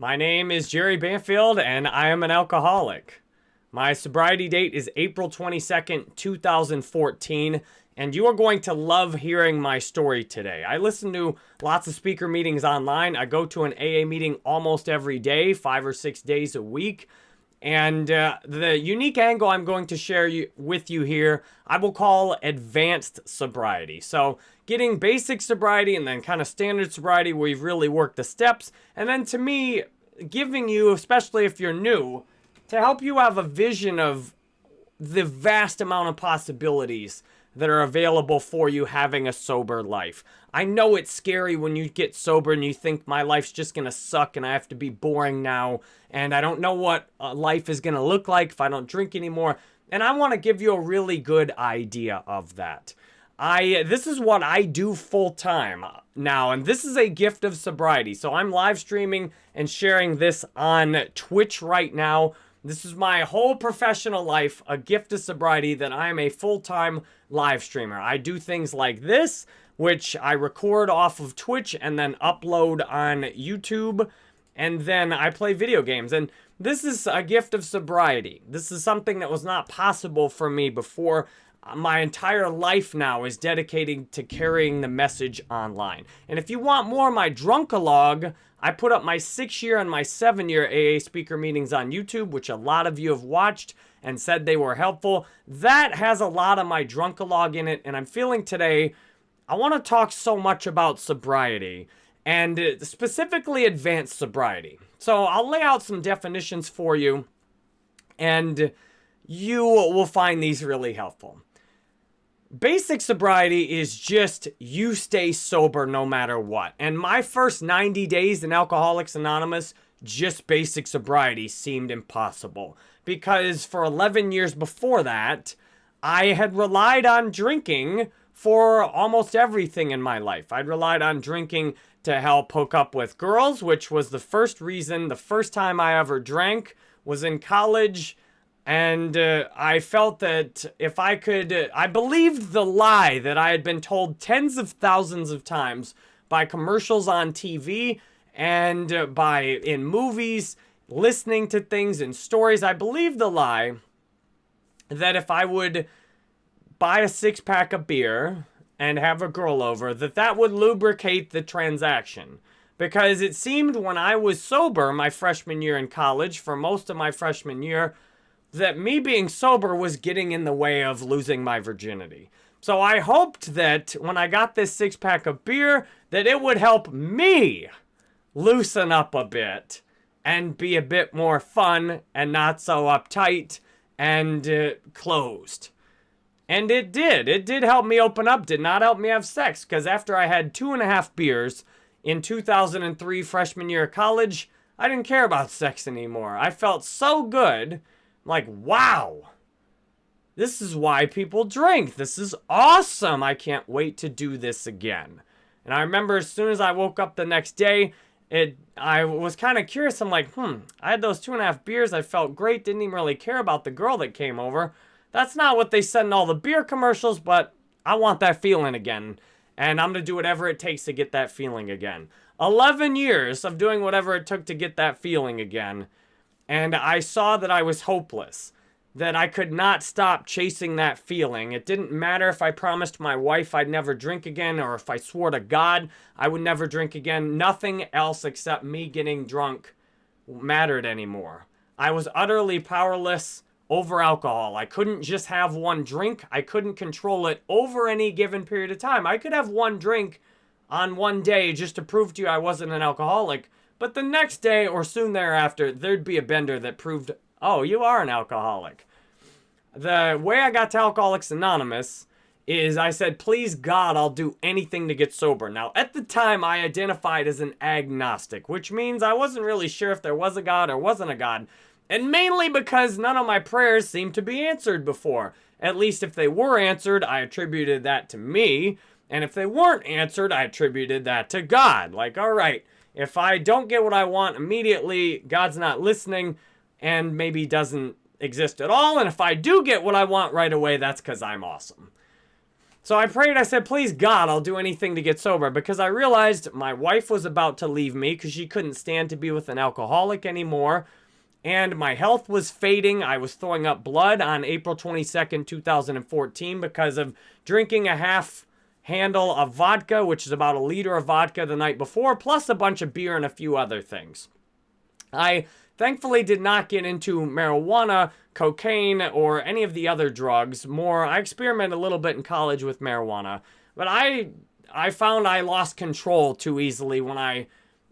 My name is Jerry Banfield, and I am an alcoholic. My sobriety date is April 22nd, 2014, and you are going to love hearing my story today. I listen to lots of speaker meetings online. I go to an AA meeting almost every day, five or six days a week. And uh, the unique angle I'm going to share you, with you here, I will call advanced sobriety. So getting basic sobriety and then kind of standard sobriety where you've really worked the steps. And then to me, giving you, especially if you're new, to help you have a vision of the vast amount of possibilities that are available for you having a sober life. I know it's scary when you get sober and you think my life's just going to suck and I have to be boring now and I don't know what uh, life is going to look like if I don't drink anymore. And I want to give you a really good idea of that. I this is what I do full time now and this is a gift of sobriety. So I'm live streaming and sharing this on Twitch right now this is my whole professional life, a gift of sobriety that I am a full-time live streamer. I do things like this, which I record off of Twitch and then upload on YouTube, and then I play video games. And this is a gift of sobriety. This is something that was not possible for me before my entire life now is dedicated to carrying the message online. And if you want more of my drunkalog, I put up my six year and my seven year AA speaker meetings on YouTube, which a lot of you have watched and said they were helpful. That has a lot of my drunkalog in it, and I'm feeling today I want to talk so much about sobriety and uh, specifically advanced sobriety. So I'll lay out some definitions for you, and you will find these really helpful. Basic sobriety is just you stay sober no matter what. And my first 90 days in Alcoholics Anonymous, just basic sobriety seemed impossible. Because for 11 years before that, I had relied on drinking for almost everything in my life. I'd relied on drinking to help hook up with girls, which was the first reason, the first time I ever drank was in college and uh, I felt that if I could, uh, I believed the lie that I had been told tens of thousands of times by commercials on TV and uh, by in movies, listening to things and stories. I believed the lie that if I would buy a six pack of beer and have a girl over, that that would lubricate the transaction. Because it seemed when I was sober my freshman year in college, for most of my freshman year, that me being sober was getting in the way of losing my virginity. So I hoped that when I got this six pack of beer, that it would help me loosen up a bit and be a bit more fun and not so uptight and uh, closed. And it did. It did help me open up, did not help me have sex, because after I had two and a half beers in 2003 freshman year of college, I didn't care about sex anymore. I felt so good like, wow. This is why people drink. This is awesome. I can't wait to do this again. And I remember as soon as I woke up the next day, it I was kind of curious. I'm like, hmm, I had those two and a half beers. I felt great. Didn't even really care about the girl that came over. That's not what they said in all the beer commercials, but I want that feeling again. And I'm going to do whatever it takes to get that feeling again. 11 years of doing whatever it took to get that feeling again. And I saw that I was hopeless, that I could not stop chasing that feeling. It didn't matter if I promised my wife I'd never drink again or if I swore to God I would never drink again. Nothing else except me getting drunk mattered anymore. I was utterly powerless over alcohol. I couldn't just have one drink. I couldn't control it over any given period of time. I could have one drink on one day just to prove to you I wasn't an alcoholic, but the next day or soon thereafter, there'd be a bender that proved, oh, you are an alcoholic. The way I got to Alcoholics Anonymous is I said, please God, I'll do anything to get sober. Now, at the time, I identified as an agnostic, which means I wasn't really sure if there was a God or wasn't a God. And mainly because none of my prayers seemed to be answered before. At least if they were answered, I attributed that to me. And if they weren't answered, I attributed that to God. Like, all right, if I don't get what I want immediately, God's not listening and maybe doesn't exist at all. And if I do get what I want right away, that's because I'm awesome. So I prayed, I said, please God, I'll do anything to get sober because I realized my wife was about to leave me because she couldn't stand to be with an alcoholic anymore. And my health was fading. I was throwing up blood on April 22nd, 2014 because of drinking a half handle of vodka, which is about a liter of vodka the night before, plus a bunch of beer and a few other things. I thankfully did not get into marijuana, cocaine, or any of the other drugs. More, I experimented a little bit in college with marijuana, but I I found I lost control too easily when I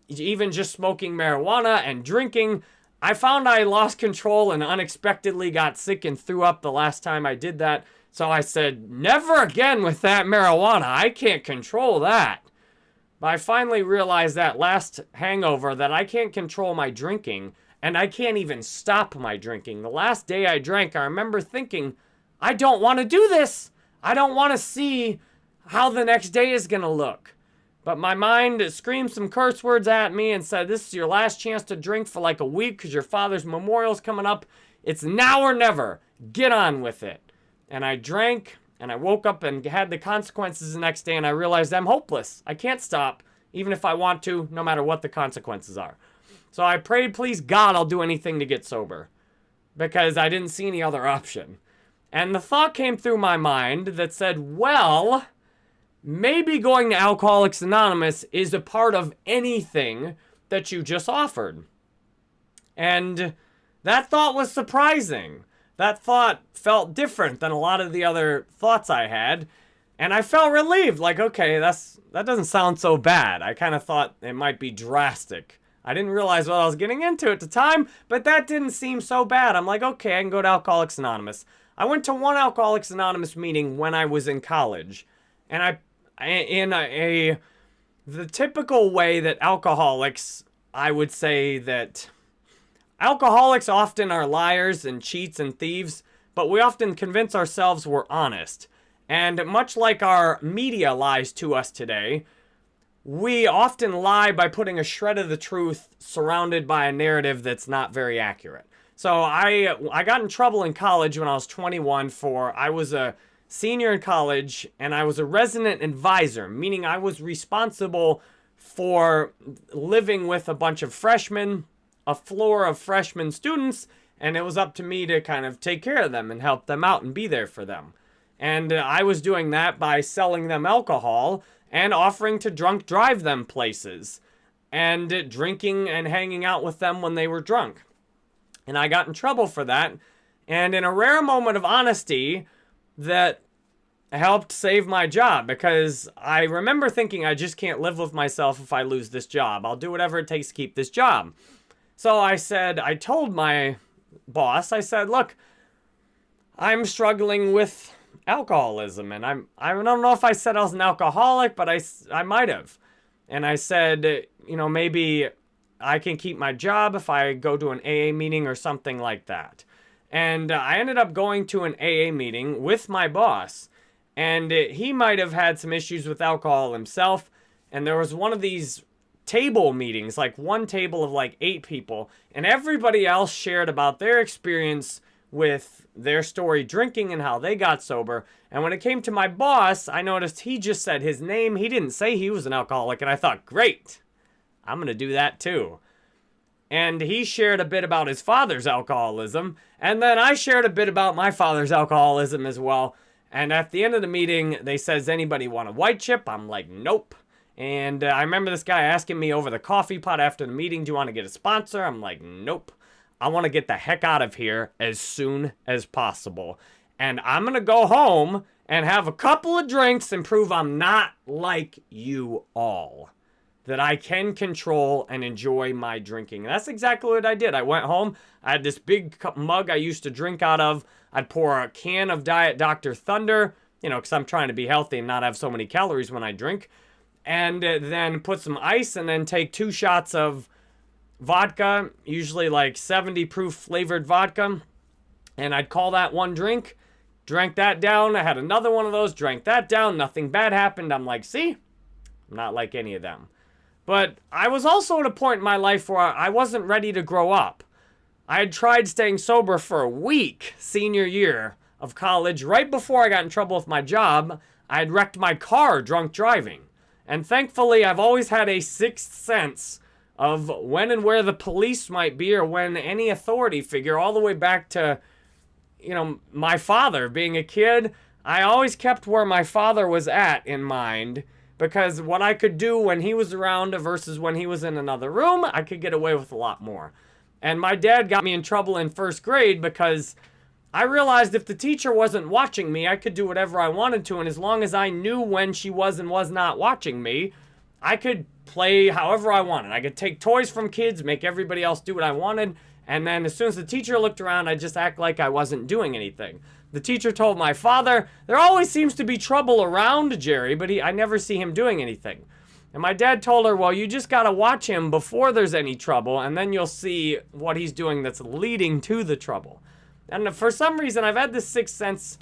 even just smoking marijuana and drinking. I found I lost control and unexpectedly got sick and threw up the last time I did that. So I said, never again with that marijuana. I can't control that. But I finally realized that last hangover that I can't control my drinking and I can't even stop my drinking. The last day I drank, I remember thinking, I don't want to do this. I don't want to see how the next day is going to look. But my mind screamed some curse words at me and said, This is your last chance to drink for like a week because your father's memorial's coming up. It's now or never. Get on with it and I drank and I woke up and had the consequences the next day and I realized I'm hopeless. I can't stop, even if I want to, no matter what the consequences are. So I prayed, please God, I'll do anything to get sober because I didn't see any other option. And the thought came through my mind that said, well, maybe going to Alcoholics Anonymous is a part of anything that you just offered. And that thought was surprising that thought felt different than a lot of the other thoughts I had. And I felt relieved, like, okay, that's that doesn't sound so bad. I kind of thought it might be drastic. I didn't realize what I was getting into at the time, but that didn't seem so bad. I'm like, okay, I can go to Alcoholics Anonymous. I went to one Alcoholics Anonymous meeting when I was in college, and I, in a, a the typical way that alcoholics, I would say that Alcoholics often are liars and cheats and thieves, but we often convince ourselves we're honest. And much like our media lies to us today, we often lie by putting a shred of the truth surrounded by a narrative that's not very accurate. So I I got in trouble in college when I was 21 for I was a senior in college and I was a resident advisor, meaning I was responsible for living with a bunch of freshmen a floor of freshman students, and it was up to me to kind of take care of them and help them out and be there for them. And uh, I was doing that by selling them alcohol and offering to drunk drive them places and drinking and hanging out with them when they were drunk. And I got in trouble for that. And in a rare moment of honesty, that helped save my job because I remember thinking I just can't live with myself if I lose this job. I'll do whatever it takes to keep this job. So I said, I told my boss, I said, look, I'm struggling with alcoholism. And I'm, I don't know if I said I was an alcoholic, but I, I might have. And I said, you know, maybe I can keep my job if I go to an AA meeting or something like that. And uh, I ended up going to an AA meeting with my boss. And uh, he might have had some issues with alcohol himself. And there was one of these table meetings, like one table of like eight people, and everybody else shared about their experience with their story drinking and how they got sober. And when it came to my boss, I noticed he just said his name. He didn't say he was an alcoholic, and I thought, great, I'm going to do that too. And he shared a bit about his father's alcoholism, and then I shared a bit about my father's alcoholism as well. And at the end of the meeting, they says, anybody want a white chip? I'm like, nope. And uh, I remember this guy asking me over the coffee pot after the meeting, do you want to get a sponsor? I'm like, nope. I want to get the heck out of here as soon as possible. And I'm going to go home and have a couple of drinks and prove I'm not like you all. That I can control and enjoy my drinking. And that's exactly what I did. I went home. I had this big mug I used to drink out of. I'd pour a can of Diet Dr. Thunder, you know, because I'm trying to be healthy and not have so many calories when I drink and uh, then put some ice and then take two shots of vodka, usually like 70 proof flavored vodka. And I'd call that one drink, drank that down. I had another one of those, drank that down. Nothing bad happened. I'm like, see, I'm not like any of them. But I was also at a point in my life where I wasn't ready to grow up. I had tried staying sober for a week, senior year of college, right before I got in trouble with my job. I had wrecked my car drunk driving. And thankfully, I've always had a sixth sense of when and where the police might be or when any authority figure, all the way back to, you know, my father being a kid. I always kept where my father was at in mind because what I could do when he was around versus when he was in another room, I could get away with a lot more. And my dad got me in trouble in first grade because I realized if the teacher wasn't watching me, I could do whatever I wanted to. And as long as I knew when she was and was not watching me, I could play however I wanted. I could take toys from kids, make everybody else do what I wanted. And then as soon as the teacher looked around, I'd just act like I wasn't doing anything. The teacher told my father, there always seems to be trouble around Jerry, but he, I never see him doing anything. And my dad told her, well, you just got to watch him before there's any trouble, and then you'll see what he's doing that's leading to the trouble. And for some reason, I've had this sixth sense.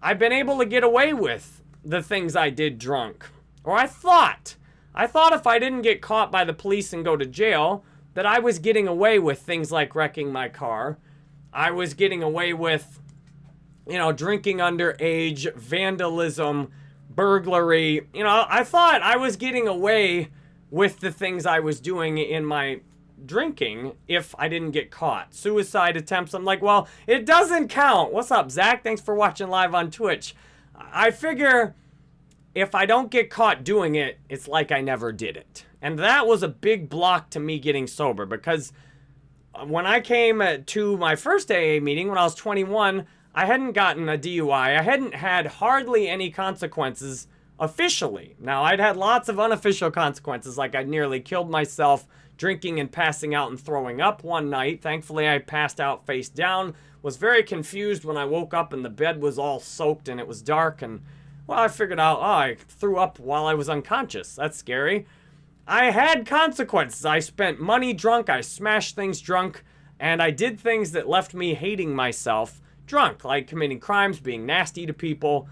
I've been able to get away with the things I did drunk. Or I thought. I thought if I didn't get caught by the police and go to jail, that I was getting away with things like wrecking my car. I was getting away with, you know, drinking underage, vandalism, burglary. You know, I thought I was getting away with the things I was doing in my drinking if I didn't get caught. Suicide attempts, I'm like, well, it doesn't count. What's up, Zach? Thanks for watching live on Twitch. I figure if I don't get caught doing it, it's like I never did it. And that was a big block to me getting sober because when I came to my first AA meeting when I was 21, I hadn't gotten a DUI. I hadn't had hardly any consequences officially. Now, I'd had lots of unofficial consequences, like I nearly killed myself drinking and passing out and throwing up one night. Thankfully, I passed out face down. Was very confused when I woke up and the bed was all soaked and it was dark. And, well, I figured out, oh, I threw up while I was unconscious. That's scary. I had consequences. I spent money drunk. I smashed things drunk. And I did things that left me hating myself drunk, like committing crimes, being nasty to people,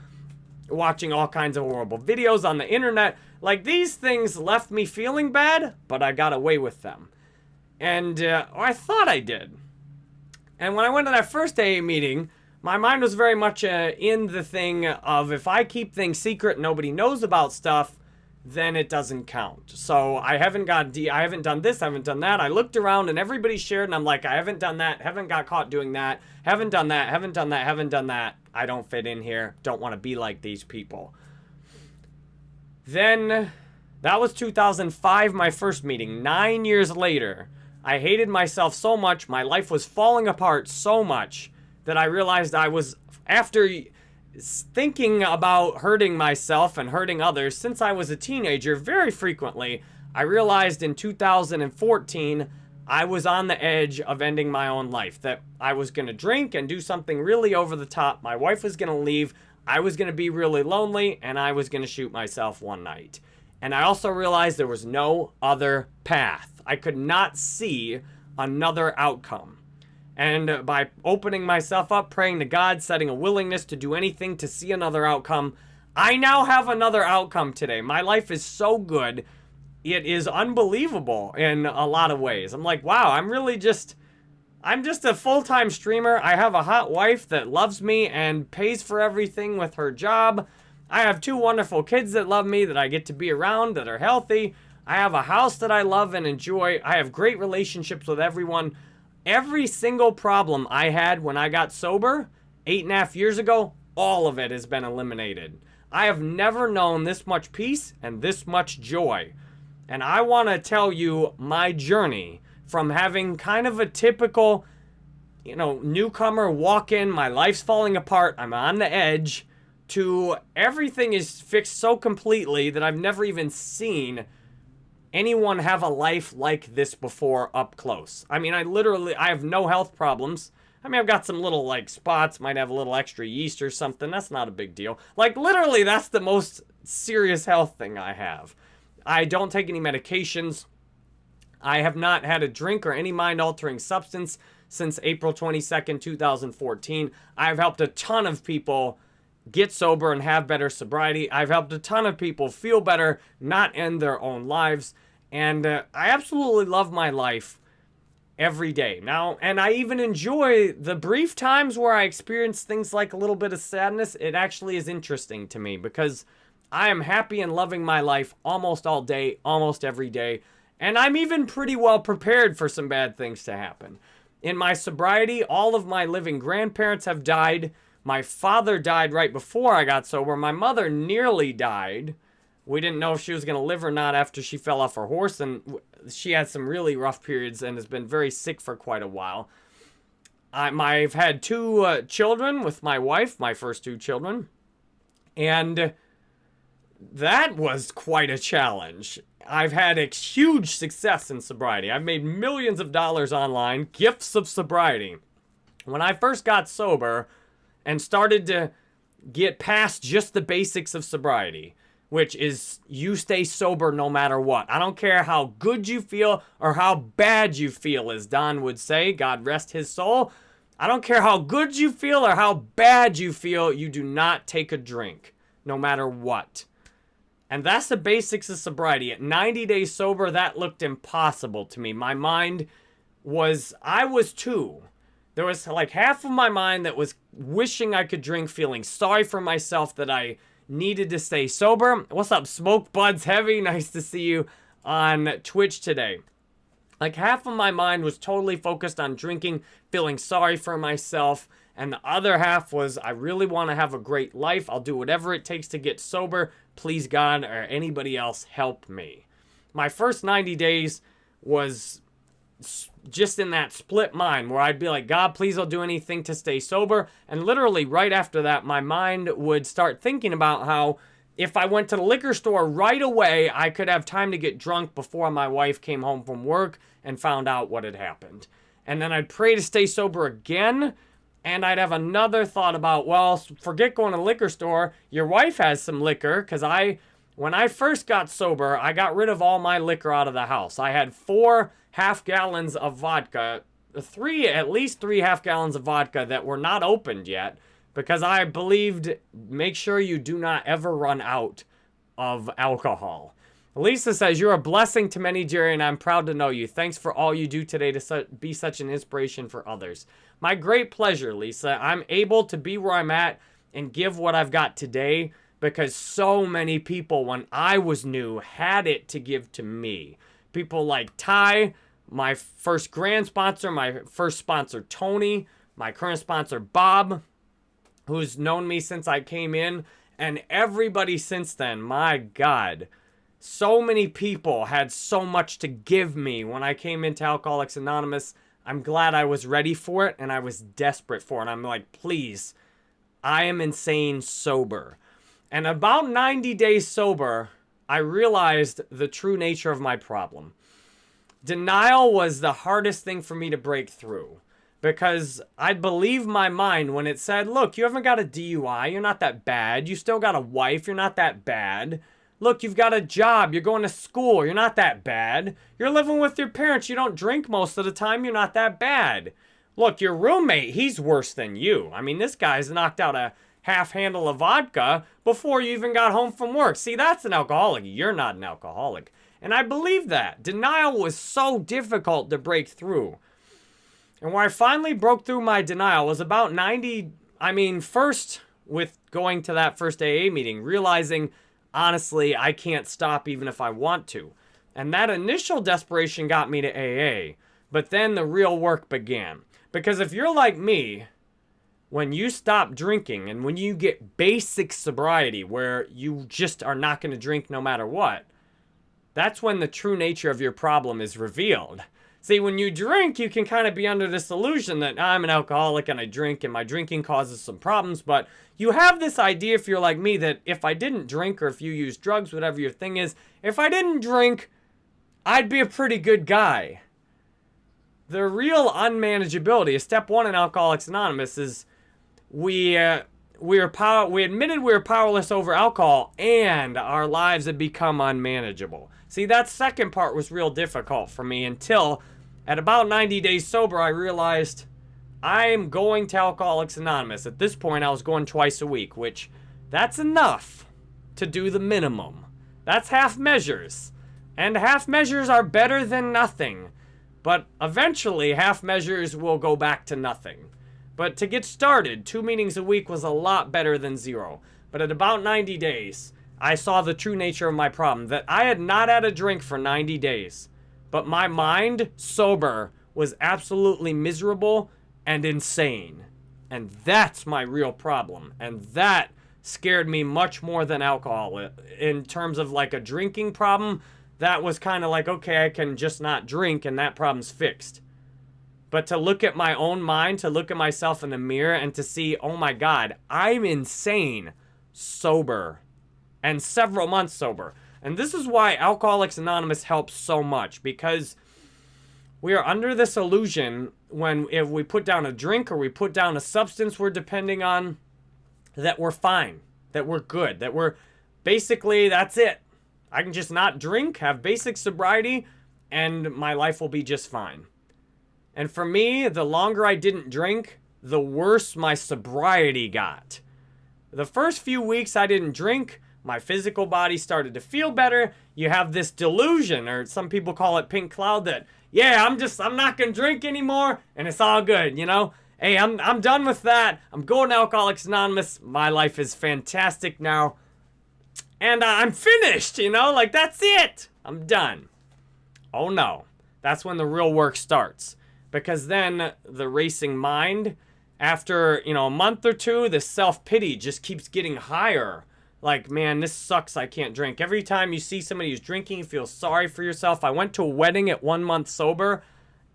watching all kinds of horrible videos on the internet. Like, these things left me feeling bad, but I got away with them. And, uh, I thought I did. And when I went to that first AA meeting, my mind was very much uh, in the thing of if I keep things secret, nobody knows about stuff, then it doesn't count. So I haven't got D, I haven't done this, I haven't done that. I looked around and everybody shared and I'm like, I haven't done that, haven't got caught doing that, haven't done that, haven't done that, haven't done that. I don't fit in here, don't want to be like these people. Then, that was 2005, my first meeting. Nine years later, I hated myself so much, my life was falling apart so much, that I realized I was, after thinking about hurting myself and hurting others since I was a teenager very frequently, I realized in 2014 I was on the edge of ending my own life. That I was going to drink and do something really over the top. My wife was going to leave. I was going to be really lonely and I was going to shoot myself one night. And I also realized there was no other path. I could not see another outcome. And by opening myself up, praying to God, setting a willingness to do anything to see another outcome, I now have another outcome today. My life is so good. It is unbelievable in a lot of ways. I'm like, wow, I'm really just I'm just a full-time streamer. I have a hot wife that loves me and pays for everything with her job. I have two wonderful kids that love me, that I get to be around, that are healthy. I have a house that I love and enjoy. I have great relationships with everyone. Every single problem I had when I got sober, eight and a half years ago, all of it has been eliminated. I have never known this much peace and this much joy. And I want to tell you my journey from having kind of a typical, you know, newcomer walk in, my life's falling apart, I'm on the edge, to everything is fixed so completely that I've never even seen anyone have a life like this before up close. I mean, I literally, I have no health problems. I mean, I've got some little, like, spots, might have a little extra yeast or something. That's not a big deal. Like, literally, that's the most serious health thing I have. I don't take any medications. I have not had a drink or any mind-altering substance since April 22nd, 2014. I've helped a ton of people get sober and have better sobriety. I've helped a ton of people feel better, not end their own lives. And uh, I absolutely love my life. every day. Now, and I even enjoy the brief times where I experience things like a little bit of sadness. It actually is interesting to me because I am happy and loving my life almost all day, almost every day. And I'm even pretty well prepared for some bad things to happen. In my sobriety, all of my living grandparents have died. My father died right before I got sober. My mother nearly died. We didn't know if she was going to live or not after she fell off her horse, and she had some really rough periods and has been very sick for quite a while. I, I've had two uh, children with my wife, my first two children, and that was quite a challenge. I've had a huge success in sobriety. I've made millions of dollars online, gifts of sobriety. When I first got sober and started to get past just the basics of sobriety, which is you stay sober no matter what. I don't care how good you feel or how bad you feel, as Don would say, God rest his soul. I don't care how good you feel or how bad you feel, you do not take a drink, no matter what. And that's the basics of sobriety. At 90 days sober, that looked impossible to me. My mind was, I was two. There was like half of my mind that was wishing I could drink, feeling sorry for myself that I needed to stay sober. What's up, Smoke Buds Heavy? Nice to see you on Twitch today. Like half of my mind was totally focused on drinking, feeling sorry for myself, and the other half was I really want to have a great life. I'll do whatever it takes to get sober. Please God or anybody else help me. My first 90 days was just in that split mind where I'd be like, God, please I'll do anything to stay sober. And literally right after that, my mind would start thinking about how if I went to the liquor store right away, I could have time to get drunk before my wife came home from work and found out what had happened. And then I'd pray to stay sober again. And I'd have another thought about, well, forget going to the liquor store. Your wife has some liquor because I, when I first got sober, I got rid of all my liquor out of the house. I had four half gallons of vodka, three, at least three half gallons of vodka that were not opened yet because I believed make sure you do not ever run out of alcohol. Lisa says, You're a blessing to many, Jerry, and I'm proud to know you. Thanks for all you do today to su be such an inspiration for others. My great pleasure, Lisa. I'm able to be where I'm at and give what I've got today because so many people, when I was new, had it to give to me. People like Ty, my first grand sponsor, my first sponsor, Tony, my current sponsor, Bob, who's known me since I came in, and everybody since then. My God. So many people had so much to give me when I came into Alcoholics Anonymous. I'm glad I was ready for it and I was desperate for it. I'm like, please, I am insane sober. And about 90 days sober, I realized the true nature of my problem. Denial was the hardest thing for me to break through because I'd believe my mind when it said, look, you haven't got a DUI, you're not that bad, you still got a wife, you're not that bad. Look, you've got a job, you're going to school, you're not that bad. You're living with your parents, you don't drink most of the time, you're not that bad. Look, your roommate, he's worse than you. I mean, this guy's knocked out a half handle of vodka before you even got home from work. See, that's an alcoholic. You're not an alcoholic. And I believe that. Denial was so difficult to break through. And where I finally broke through my denial was about 90, I mean, first with going to that first AA meeting, realizing, honestly, I can't stop even if I want to. And that initial desperation got me to AA. But then the real work began. Because if you're like me, when you stop drinking and when you get basic sobriety where you just are not going to drink no matter what, that's when the true nature of your problem is revealed. See, when you drink, you can kind of be under this illusion that I'm an alcoholic and I drink and my drinking causes some problems, but you have this idea if you're like me that if I didn't drink or if you use drugs, whatever your thing is, if I didn't drink, I'd be a pretty good guy. The real unmanageability, step one in Alcoholics Anonymous, is we uh, we are power we admitted we were powerless over alcohol and our lives had become unmanageable. See, that second part was real difficult for me until at about 90 days sober, I realized I am going to Alcoholics Anonymous. At this point, I was going twice a week, which that's enough to do the minimum. That's half measures. And half measures are better than nothing. But eventually, half measures will go back to nothing. But to get started, two meetings a week was a lot better than zero. But at about 90 days, I saw the true nature of my problem that I had not had a drink for 90 days. But my mind, sober, was absolutely miserable and insane. And that's my real problem. And that scared me much more than alcohol. Uh, in terms of like a drinking problem, that was kind of like, okay, I can just not drink and that problem's fixed. But to look at my own mind, to look at myself in the mirror and to see, oh my God, I'm insane, sober, and several months sober. And this is why Alcoholics Anonymous helps so much because we are under this illusion when if we put down a drink or we put down a substance we're depending on that we're fine, that we're good, that we're basically that's it. I can just not drink, have basic sobriety, and my life will be just fine. And for me, the longer I didn't drink, the worse my sobriety got. The first few weeks I didn't drink, my physical body started to feel better. You have this delusion, or some people call it pink cloud, that, yeah, I'm just, I'm not gonna drink anymore, and it's all good, you know? Hey, I'm, I'm done with that. I'm going to Alcoholics Anonymous. My life is fantastic now. And I'm finished, you know? Like, that's it. I'm done. Oh, no. That's when the real work starts. Because then the racing mind, after, you know, a month or two, the self-pity just keeps getting higher. Like, man, this sucks. I can't drink. Every time you see somebody who's drinking, you feel sorry for yourself. I went to a wedding at one month sober,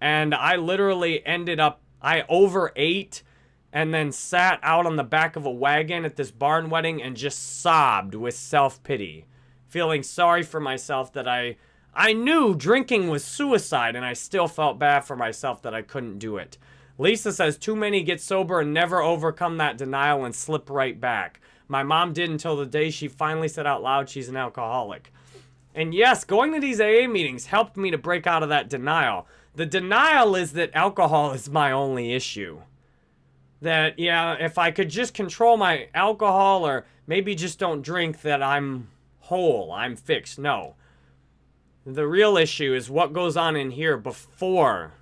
and I literally ended up I overate and then sat out on the back of a wagon at this barn wedding and just sobbed with self-pity, feeling sorry for myself that I I knew drinking was suicide and I still felt bad for myself that I couldn't do it. Lisa says too many get sober and never overcome that denial and slip right back. My mom did until the day she finally said out loud she's an alcoholic. And yes, going to these AA meetings helped me to break out of that denial. The denial is that alcohol is my only issue. That, yeah, if I could just control my alcohol or maybe just don't drink, that I'm whole, I'm fixed. No. The real issue is what goes on in here before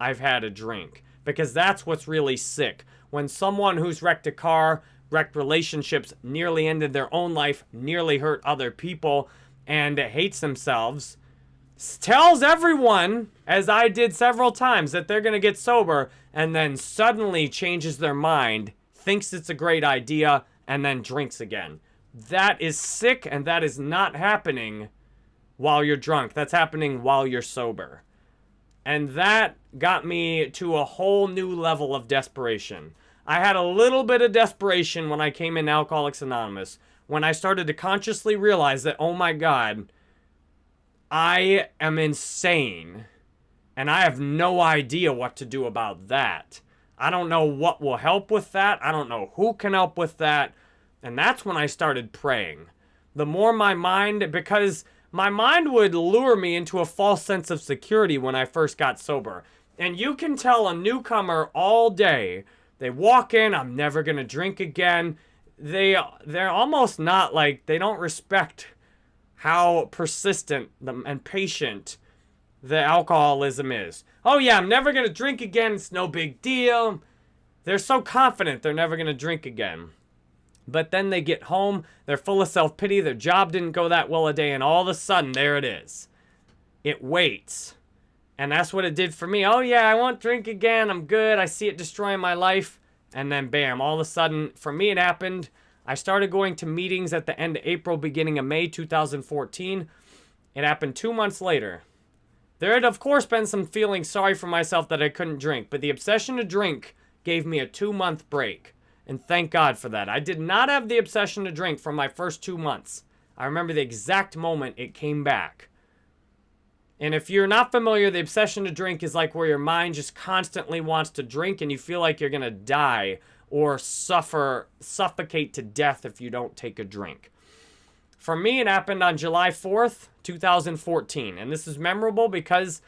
I've had a drink. Because that's what's really sick. When someone who's wrecked a car, wrecked relationships, nearly ended their own life, nearly hurt other people, and hates themselves, tells everyone, as I did several times, that they're going to get sober, and then suddenly changes their mind, thinks it's a great idea, and then drinks again. That is sick, and that is not happening while you're drunk. That's happening while you're sober. And that got me to a whole new level of desperation. I had a little bit of desperation when I came in Alcoholics Anonymous, when I started to consciously realize that, oh my God, I am insane. And I have no idea what to do about that. I don't know what will help with that. I don't know who can help with that. And that's when I started praying. The more my mind, because my mind would lure me into a false sense of security when I first got sober. And you can tell a newcomer all day, they walk in, I'm never going to drink again. They, they're almost not like, they don't respect how persistent and patient the alcoholism is. Oh yeah, I'm never going to drink again. It's no big deal. They're so confident they're never going to drink again. But then they get home, they're full of self-pity, their job didn't go that well a day, and all of a sudden, there it is. It waits. And that's what it did for me. Oh yeah, I won't drink again, I'm good, I see it destroying my life. And then bam, all of a sudden, for me it happened I started going to meetings at the end of April, beginning of May 2014. It happened two months later. There had, of course, been some feeling sorry for myself that I couldn't drink, but the obsession to drink gave me a two-month break. And thank God for that. I did not have the obsession to drink for my first two months. I remember the exact moment it came back. And if you're not familiar, the obsession to drink is like where your mind just constantly wants to drink and you feel like you're going to die or suffer, suffocate to death if you don't take a drink. For me, it happened on July 4th, 2014. And this is memorable because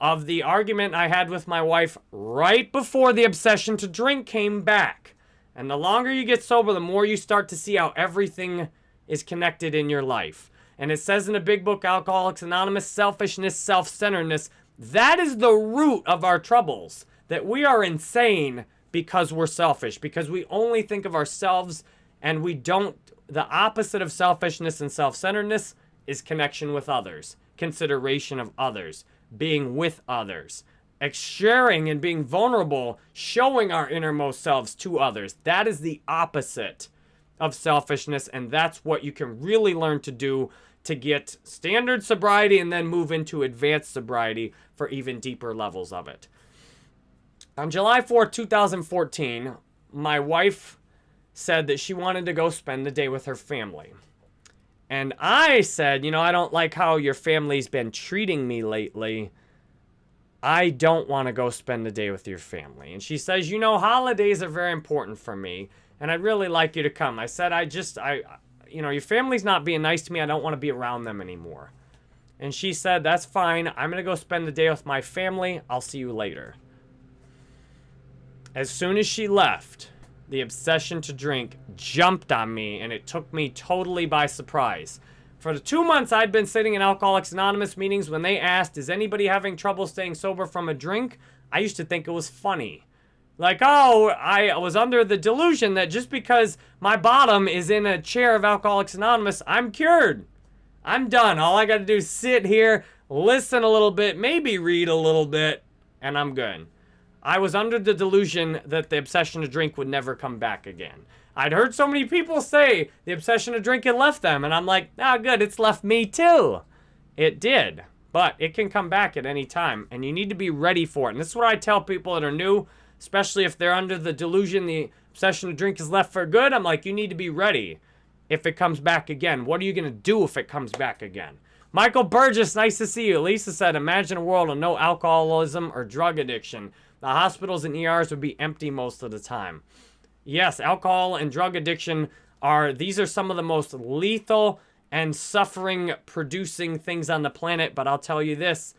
of the argument I had with my wife right before the obsession to drink came back. And the longer you get sober, the more you start to see how everything is connected in your life. And it says in a big book, Alcoholics Anonymous, selfishness, self-centeredness That is the root of our troubles. That we are insane because we're selfish, because we only think of ourselves and we don't. The opposite of selfishness and self centeredness is connection with others, consideration of others, being with others, sharing and being vulnerable, showing our innermost selves to others. That is the opposite of selfishness, and that's what you can really learn to do to get standard sobriety and then move into advanced sobriety for even deeper levels of it. On July 4th, 2014, my wife said that she wanted to go spend the day with her family. And I said, you know, I don't like how your family's been treating me lately. I don't want to go spend the day with your family. And she says, you know, holidays are very important for me, and I'd really like you to come. I said, I just, I, you know, your family's not being nice to me. I don't want to be around them anymore. And she said, that's fine. I'm going to go spend the day with my family. I'll see you later. As soon as she left, the obsession to drink jumped on me and it took me totally by surprise. For the two months I'd been sitting in Alcoholics Anonymous meetings, when they asked, is anybody having trouble staying sober from a drink? I used to think it was funny. Like, oh, I was under the delusion that just because my bottom is in a chair of Alcoholics Anonymous, I'm cured. I'm done. All I got to do is sit here, listen a little bit, maybe read a little bit, and I'm good. I was under the delusion that the obsession to drink would never come back again. I'd heard so many people say the obsession to drink had left them, and I'm like, ah, good, it's left me too. It did, but it can come back at any time, and you need to be ready for it. And this is what I tell people that are new, especially if they're under the delusion the obsession to drink is left for good. I'm like, you need to be ready if it comes back again. What are you going to do if it comes back again? Michael Burgess, nice to see you. Lisa said, imagine a world of no alcoholism or drug addiction. The hospitals and ERs would be empty most of the time. Yes, alcohol and drug addiction are, these are some of the most lethal and suffering producing things on the planet. But I'll tell you this,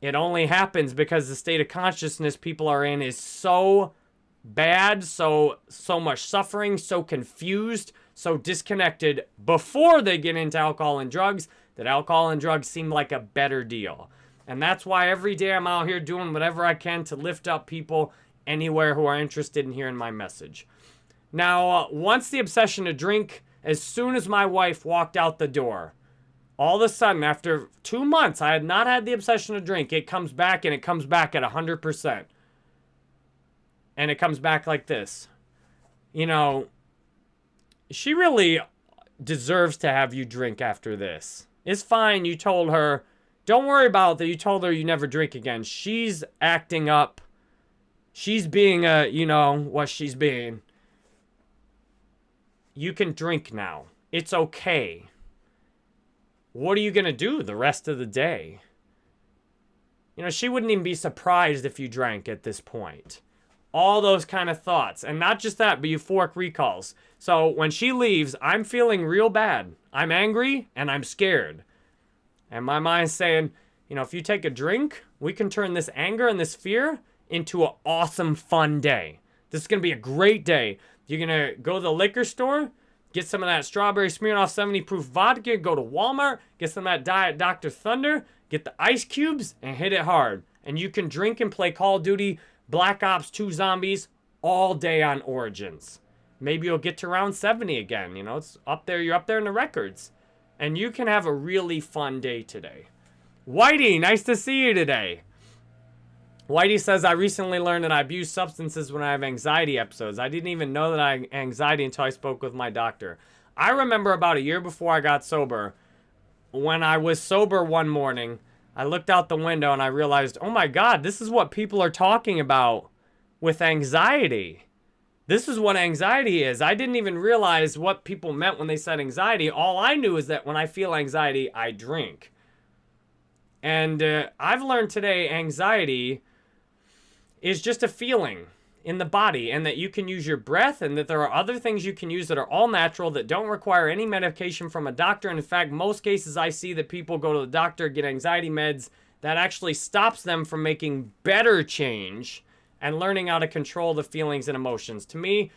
it only happens because the state of consciousness people are in is so bad, so so much suffering, so confused, so disconnected before they get into alcohol and drugs that alcohol and drugs seem like a better deal. And that's why every day I'm out here doing whatever I can to lift up people anywhere who are interested in hearing my message. Now, uh, once the obsession to drink, as soon as my wife walked out the door, all of a sudden, after two months, I had not had the obsession to drink. It comes back and it comes back at 100%. And it comes back like this. You know, she really deserves to have you drink after this. It's fine. You told her don't worry about that. You told her you never drink again. She's acting up. She's being a, you know, what she's being. You can drink now. It's okay. What are you going to do the rest of the day? You know, she wouldn't even be surprised if you drank at this point. All those kind of thoughts. And not just that, but euphoric recalls. So when she leaves, I'm feeling real bad. I'm angry and I'm scared. And my mind's saying, you know, if you take a drink, we can turn this anger and this fear into an awesome, fun day. This is going to be a great day. You're going to go to the liquor store, get some of that strawberry Smirnoff 70 proof vodka, go to Walmart, get some of that Diet Dr. Thunder, get the ice cubes, and hit it hard. And you can drink and play Call of Duty, Black Ops 2 Zombies all day on Origins. Maybe you'll get to round 70 again. You know, it's up there. You're up there in the records and you can have a really fun day today. Whitey, nice to see you today. Whitey says, I recently learned that I abuse substances when I have anxiety episodes. I didn't even know that I had anxiety until I spoke with my doctor. I remember about a year before I got sober, when I was sober one morning, I looked out the window and I realized, oh my God, this is what people are talking about with anxiety. This is what anxiety is. I didn't even realize what people meant when they said anxiety. All I knew is that when I feel anxiety, I drink. And uh, I've learned today anxiety is just a feeling in the body and that you can use your breath and that there are other things you can use that are all natural that don't require any medication from a doctor. And in fact, most cases I see that people go to the doctor, get anxiety meds that actually stops them from making better change and learning how to control the feelings and emotions. To me,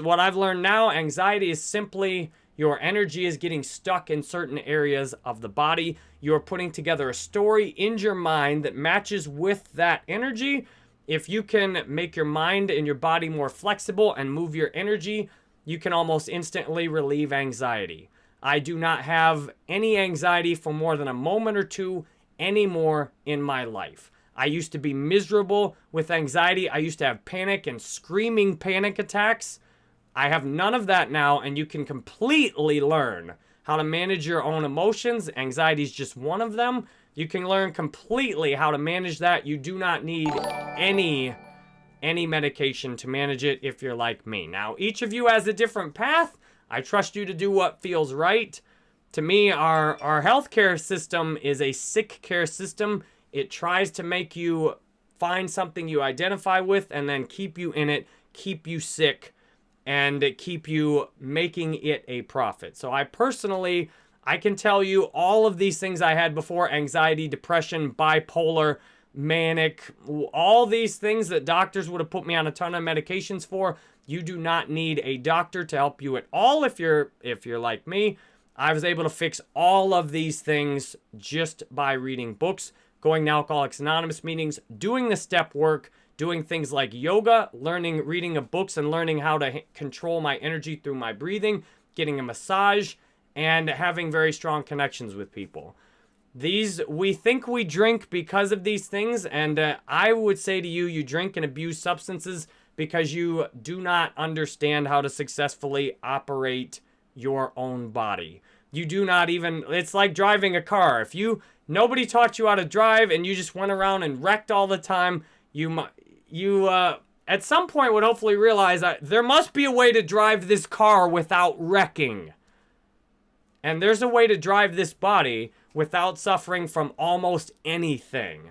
what I've learned now, anxiety is simply Your energy is getting stuck in certain areas of the body. You're putting together a story in your mind that matches with that energy. If you can make your mind and your body more flexible and move your energy, you can almost instantly relieve anxiety. I do not have any anxiety for more than a moment or two anymore in my life. I used to be miserable with anxiety. I used to have panic and screaming panic attacks. I have none of that now, and you can completely learn how to manage your own emotions. Anxiety is just one of them. You can learn completely how to manage that. You do not need any any medication to manage it if you're like me. Now, each of you has a different path. I trust you to do what feels right. To me, our, our healthcare system is a sick care system. It tries to make you find something you identify with and then keep you in it, keep you sick, and keep you making it a profit. So I personally, I can tell you all of these things I had before, anxiety, depression, bipolar, manic, all these things that doctors would have put me on a ton of medications for. You do not need a doctor to help you at all if you're if you're like me. I was able to fix all of these things just by reading books, going to Alcoholics Anonymous meetings, doing the step work, doing things like yoga, learning reading of books and learning how to control my energy through my breathing, getting a massage, and having very strong connections with people. These, we think we drink because of these things, and uh, I would say to you, you drink and abuse substances because you do not understand how to successfully operate your own body. You do not even, it's like driving a car. If you, nobody taught you how to drive and you just went around and wrecked all the time, you, you, uh, at some point would hopefully realize that there must be a way to drive this car without wrecking. And there's a way to drive this body without suffering from almost anything.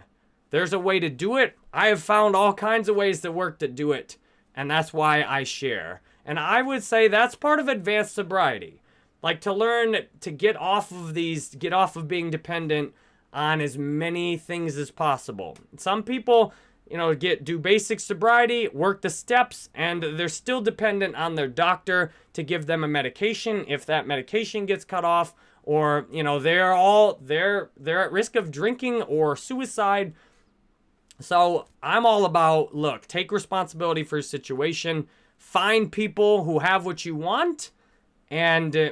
There's a way to do it. I have found all kinds of ways that work to do it, and that's why I share. And I would say that's part of advanced sobriety. Like to learn to get off of these, get off of being dependent on as many things as possible. Some people you know, get do basic sobriety, work the steps, and they're still dependent on their doctor to give them a medication if that medication gets cut off, or you know, they're all they're they're at risk of drinking or suicide. So I'm all about look, take responsibility for your situation, find people who have what you want, and uh,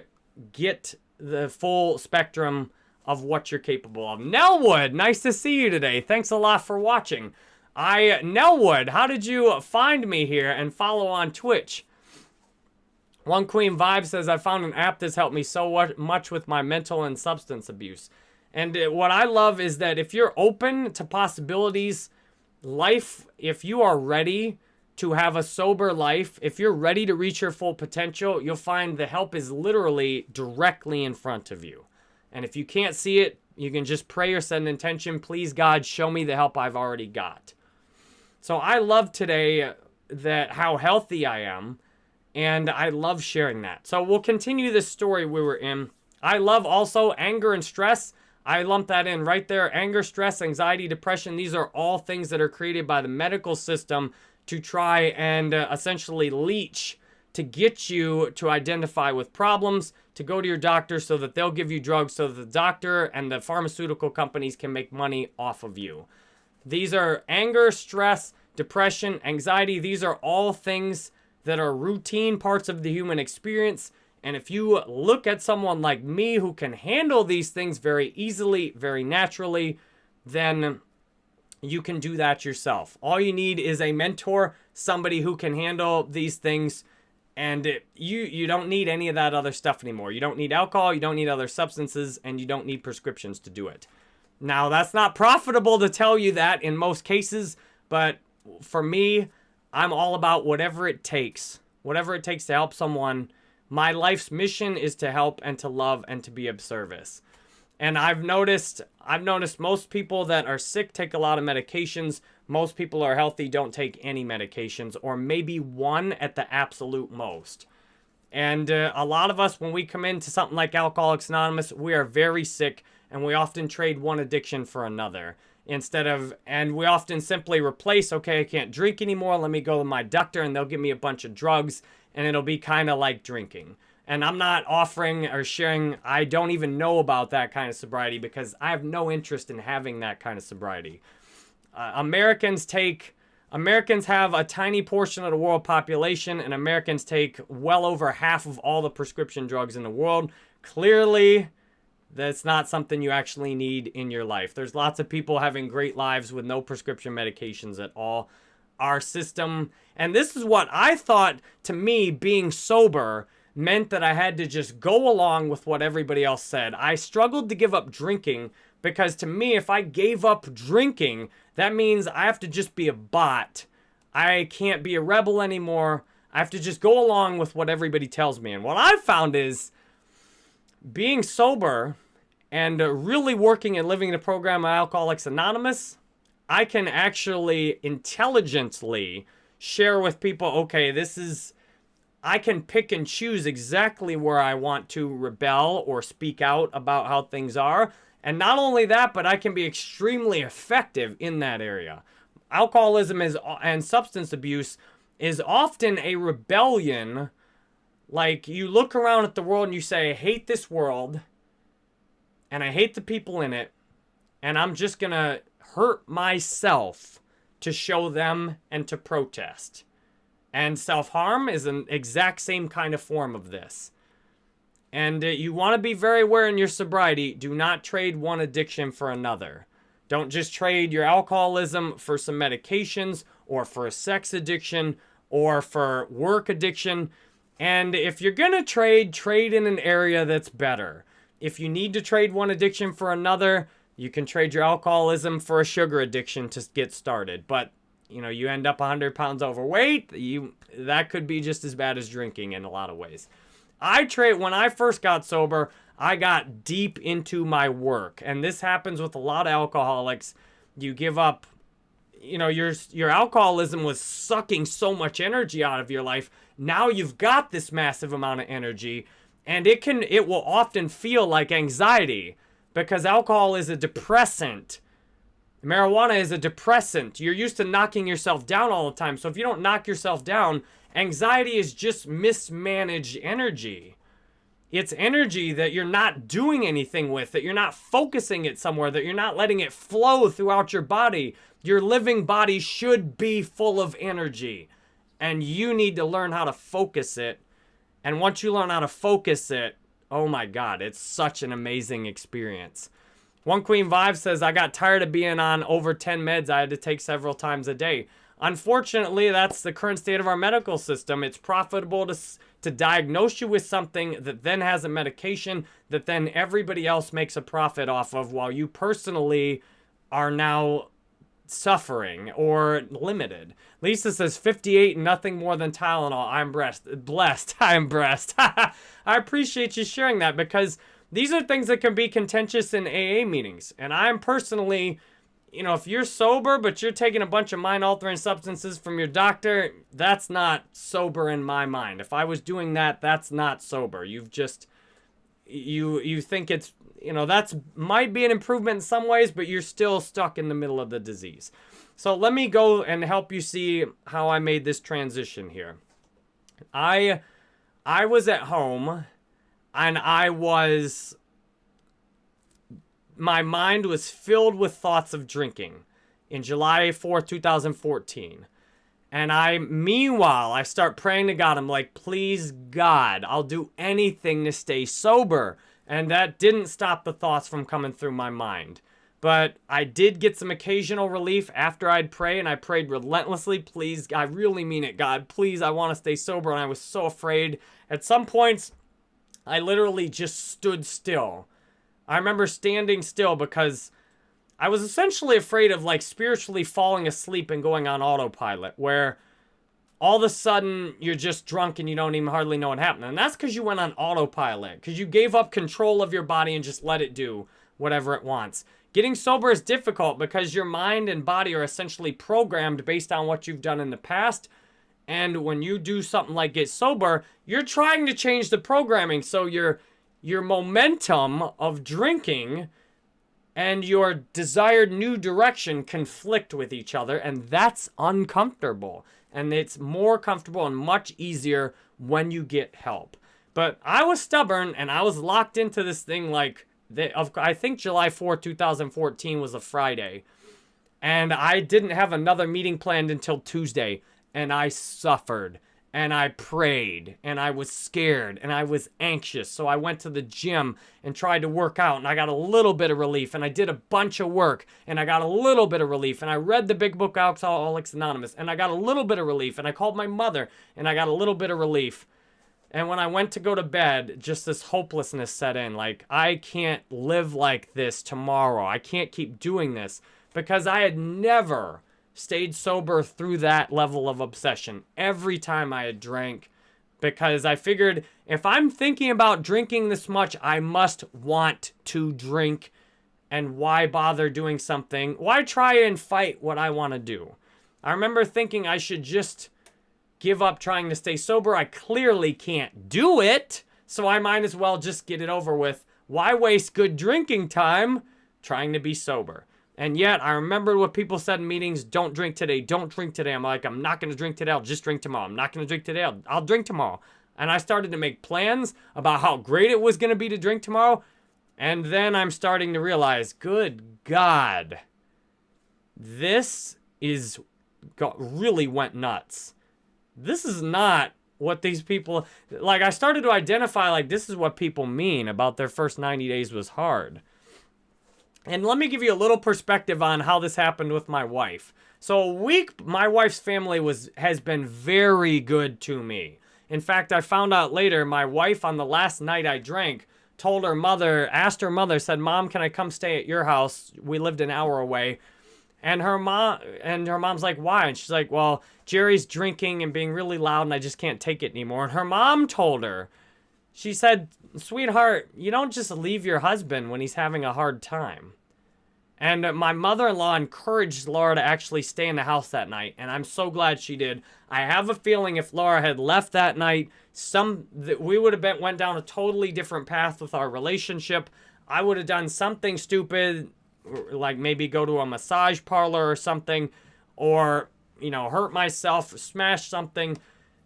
get the full spectrum of what you're capable of. Nellwood, nice to see you today. Thanks a lot for watching. I, Nellwood, how did you find me here and follow on Twitch? One Queen Vibe says, I found an app that's helped me so much with my mental and substance abuse. And uh, what I love is that if you're open to possibilities, life, if you are ready to have a sober life, if you're ready to reach your full potential, you'll find the help is literally directly in front of you. And if you can't see it, you can just pray or an intention. Please, God, show me the help I've already got. So I love today that how healthy I am, and I love sharing that. So we'll continue this story we were in. I love also anger and stress. I lump that in right there. Anger, stress, anxiety, depression. These are all things that are created by the medical system to try and uh, essentially leech to get you to identify with problems, to go to your doctor so that they'll give you drugs so that the doctor and the pharmaceutical companies can make money off of you. These are anger, stress, depression, anxiety. These are all things that are routine parts of the human experience. And if you look at someone like me who can handle these things very easily, very naturally, then you can do that yourself. All you need is a mentor, somebody who can handle these things and it, you you don't need any of that other stuff anymore. You don't need alcohol, you don't need other substances, and you don't need prescriptions to do it. Now, that's not profitable to tell you that in most cases, but for me, I'm all about whatever it takes. Whatever it takes to help someone. My life's mission is to help and to love and to be of service. And I've noticed I've noticed most people that are sick take a lot of medications. Most people are healthy don't take any medications or maybe one at the absolute most. And uh, a lot of us when we come into something like Alcoholics Anonymous, we are very sick and we often trade one addiction for another instead of and we often simply replace okay i can't drink anymore let me go to my doctor and they'll give me a bunch of drugs and it'll be kind of like drinking And I'm not offering or sharing, I don't even know about that kind of sobriety because I have no interest in having that kind of sobriety. Uh, Americans take, Americans have a tiny portion of the world population, and Americans take well over half of all the prescription drugs in the world. Clearly, that's not something you actually need in your life. There's lots of people having great lives with no prescription medications at all. Our system, and this is what I thought to me being sober meant that I had to just go along with what everybody else said. I struggled to give up drinking because to me, if I gave up drinking, that means I have to just be a bot. I can't be a rebel anymore. I have to just go along with what everybody tells me. And what I've found is being sober and uh, really working and living in the program of Alcoholics Anonymous, I can actually intelligently share with people, okay, this is, I can pick and choose exactly where I want to rebel or speak out about how things are. And not only that, but I can be extremely effective in that area. Alcoholism is and substance abuse is often a rebellion. Like you look around at the world and you say, I hate this world and I hate the people in it, and I'm just going to hurt myself to show them and to protest. And self-harm is an exact same kind of form of this. And uh, you want to be very aware in your sobriety. Do not trade one addiction for another. Don't just trade your alcoholism for some medications or for a sex addiction or for work addiction. And if you're going to trade, trade in an area that's better. If you need to trade one addiction for another, you can trade your alcoholism for a sugar addiction to get started. But, you know, you end up 100 pounds overweight, you that could be just as bad as drinking in a lot of ways. I trade when I first got sober, I got deep into my work. And this happens with a lot of alcoholics. You give up you know your your alcoholism was sucking so much energy out of your life. Now you've got this massive amount of energy and it can it will often feel like anxiety because alcohol is a depressant. Marijuana is a depressant. You're used to knocking yourself down all the time. So if you don't knock yourself down, anxiety is just mismanaged energy. It's energy that you're not doing anything with, that you're not focusing it somewhere, that you're not letting it flow throughout your body. Your living body should be full of energy. And you need to learn how to focus it and once you learn how to focus it, oh my God, it's such an amazing experience. One Queen Vibe says, I got tired of being on over 10 meds I had to take several times a day. Unfortunately, that's the current state of our medical system. It's profitable to, to diagnose you with something that then has a medication that then everybody else makes a profit off of while you personally are now suffering or limited. Lisa says 58, nothing more than Tylenol. I'm blessed. Blessed. I'm blessed. I appreciate you sharing that because these are things that can be contentious in AA meetings. And I'm personally, you know, if you're sober but you're taking a bunch of mind altering substances from your doctor, that's not sober in my mind. If I was doing that, that's not sober. You've just you you think it's you know, that's might be an improvement in some ways, but you're still stuck in the middle of the disease. So let me go and help you see how I made this transition here. I I was at home and I was my mind was filled with thoughts of drinking in July 4th, 2014. And I, meanwhile, I start praying to God. I'm like, please, God, I'll do anything to stay sober. And that didn't stop the thoughts from coming through my mind. But I did get some occasional relief after I'd pray, and I prayed relentlessly. Please, I really mean it, God. Please, I want to stay sober. And I was so afraid. At some points, I literally just stood still. I remember standing still because I was essentially afraid of like spiritually falling asleep and going on autopilot, where all of a sudden you're just drunk and you don't even hardly know what happened. And that's because you went on autopilot, because you gave up control of your body and just let it do whatever it wants. Getting sober is difficult because your mind and body are essentially programmed based on what you've done in the past. And when you do something like get sober, you're trying to change the programming. So your your momentum of drinking and your desired new direction conflict with each other, and that's uncomfortable and it's more comfortable and much easier when you get help. But I was stubborn and I was locked into this thing like, the, I think July 4, 2014 was a Friday. And I didn't have another meeting planned until Tuesday. And I suffered and I prayed and I was scared and I was anxious. So I went to the gym and tried to work out and I got a little bit of relief and I did a bunch of work and I got a little bit of relief and I read the big book Alcoholics Anonymous and I got a little bit of relief and I called my mother and I got a little bit of relief. And when I went to go to bed, just this hopelessness set in. Like, I can't live like this tomorrow. I can't keep doing this because I had never stayed sober through that level of obsession every time I had drank because I figured if I'm thinking about drinking this much, I must want to drink. And why bother doing something? Why try and fight what I want to do? I remember thinking I should just give up trying to stay sober. I clearly can't do it, so I might as well just get it over with. Why waste good drinking time trying to be sober? And yet, I remember what people said in meetings, don't drink today, don't drink today. I'm like, I'm not going to drink today, I'll just drink tomorrow. I'm not going to drink today, I'll, I'll drink tomorrow. And I started to make plans about how great it was going to be to drink tomorrow. And then I'm starting to realize, good God, this is got, really went nuts. This is not what these people, like I started to identify like this is what people mean about their first 90 days was hard. And let me give you a little perspective on how this happened with my wife. So a week, my wife's family was has been very good to me. In fact, I found out later, my wife on the last night I drank told her mother, asked her mother, said, Mom, can I come stay at your house? We lived an hour away. And her mom and her mom's like, why? And she's like, well, Jerry's drinking and being really loud and I just can't take it anymore. And her mom told her, she said, sweetheart, you don't just leave your husband when he's having a hard time. And my mother-in-law encouraged Laura to actually stay in the house that night, and I'm so glad she did. I have a feeling if Laura had left that night, some that we would have been went down a totally different path with our relationship. I would have done something stupid, like maybe go to a massage parlor or something, or you know hurt myself, smash something.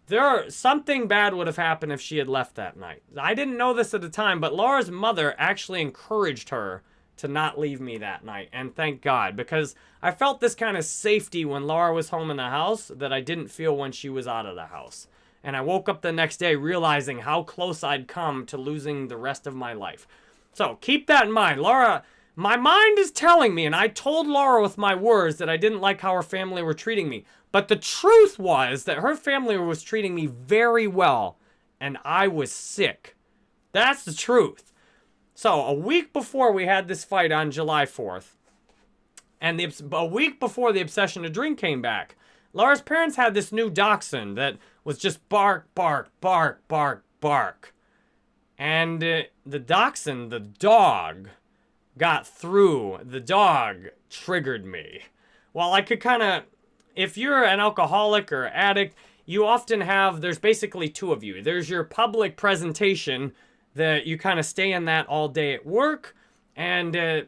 There, something bad would have happened if she had left that night. I didn't know this at the time, but Laura's mother actually encouraged her to not leave me that night. And thank God, because I felt this kind of safety when Laura was home in the house that I didn't feel when she was out of the house. And I woke up the next day realizing how close I'd come to losing the rest of my life. So keep that in mind. Laura, my mind is telling me, and I told Laura with my words that I didn't like how her family were treating me. But the truth was that her family was treating me very well, and I was sick. That's the truth. So a week before we had this fight on July 4th, and the, a week before the obsession to drink came back, Laura's parents had this new dachshund that was just bark, bark, bark, bark, bark. And uh, the dachshund, the dog, got through. The dog triggered me. Well, I could kind of, if you're an alcoholic or addict, you often have, there's basically two of you. There's your public presentation, that you kind of stay in that all day at work. And, uh,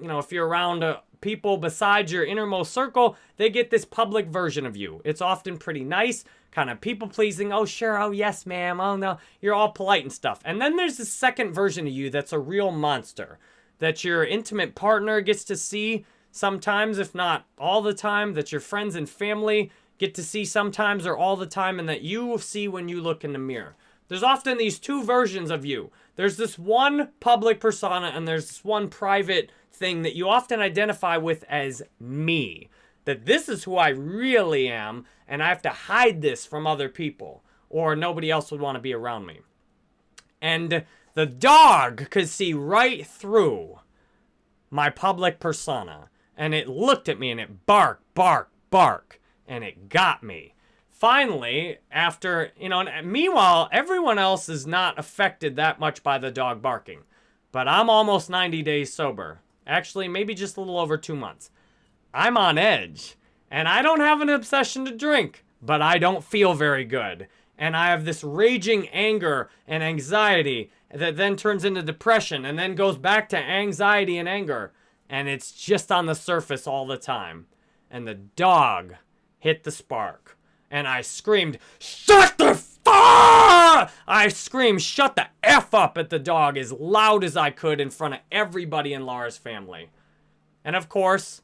you know, if you're around uh, people besides your innermost circle, they get this public version of you. It's often pretty nice, kind of people pleasing. Oh, sure. Oh, yes, ma'am. Oh, no. You're all polite and stuff. And then there's the second version of you that's a real monster that your intimate partner gets to see sometimes, if not all the time, that your friends and family get to see sometimes or all the time, and that you see when you look in the mirror. There's often these two versions of you. There's this one public persona and there's this one private thing that you often identify with as me. That this is who I really am and I have to hide this from other people or nobody else would want to be around me. And the dog could see right through my public persona and it looked at me and it barked, barked, barked and it got me finally, after, you know, uh, meanwhile, everyone else is not affected that much by the dog barking. But I'm almost 90 days sober. Actually, maybe just a little over two months. I'm on edge. And I don't have an obsession to drink, but I don't feel very good. And I have this raging anger and anxiety that then turns into depression and then goes back to anxiety and anger. And it's just on the surface all the time. And the dog hit the spark and I screamed, Shut the ah! I screamed, shut the F up at the dog as loud as I could in front of everybody in Laura's family. And of course,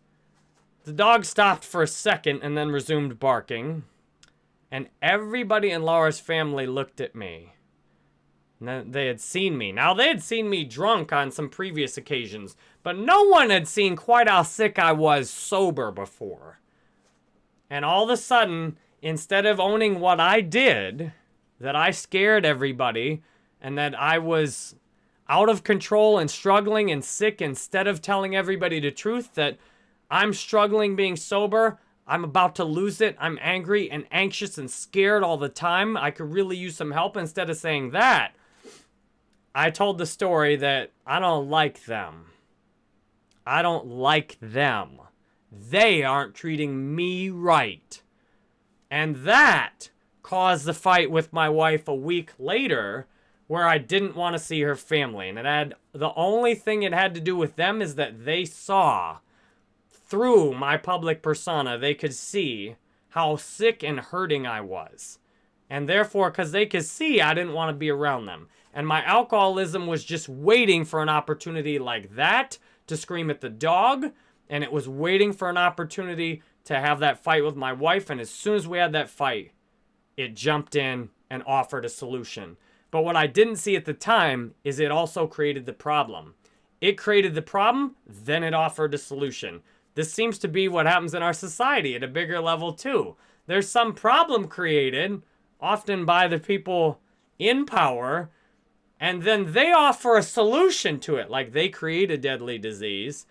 the dog stopped for a second and then resumed barking. And everybody in Laura's family looked at me. They had seen me. Now, they had seen me drunk on some previous occasions, but no one had seen quite how sick I was sober before. And all of a sudden, instead of owning what I did, that I scared everybody, and that I was out of control and struggling and sick, instead of telling everybody the truth that I'm struggling being sober, I'm about to lose it, I'm angry and anxious and scared all the time, I could really use some help, instead of saying that, I told the story that I don't like them. I don't like them. They aren't treating me right. And that caused the fight with my wife a week later where I didn't want to see her family. And it had the only thing it had to do with them is that they saw through my public persona, they could see how sick and hurting I was. And therefore, because they could see, I didn't want to be around them. And my alcoholism was just waiting for an opportunity like that to scream at the dog. And it was waiting for an opportunity to have that fight with my wife. And as soon as we had that fight, it jumped in and offered a solution. But what I didn't see at the time is it also created the problem. It created the problem, then it offered a solution. This seems to be what happens in our society at a bigger level too. There's some problem created, often by the people in power, and then they offer a solution to it. Like they create a deadly disease,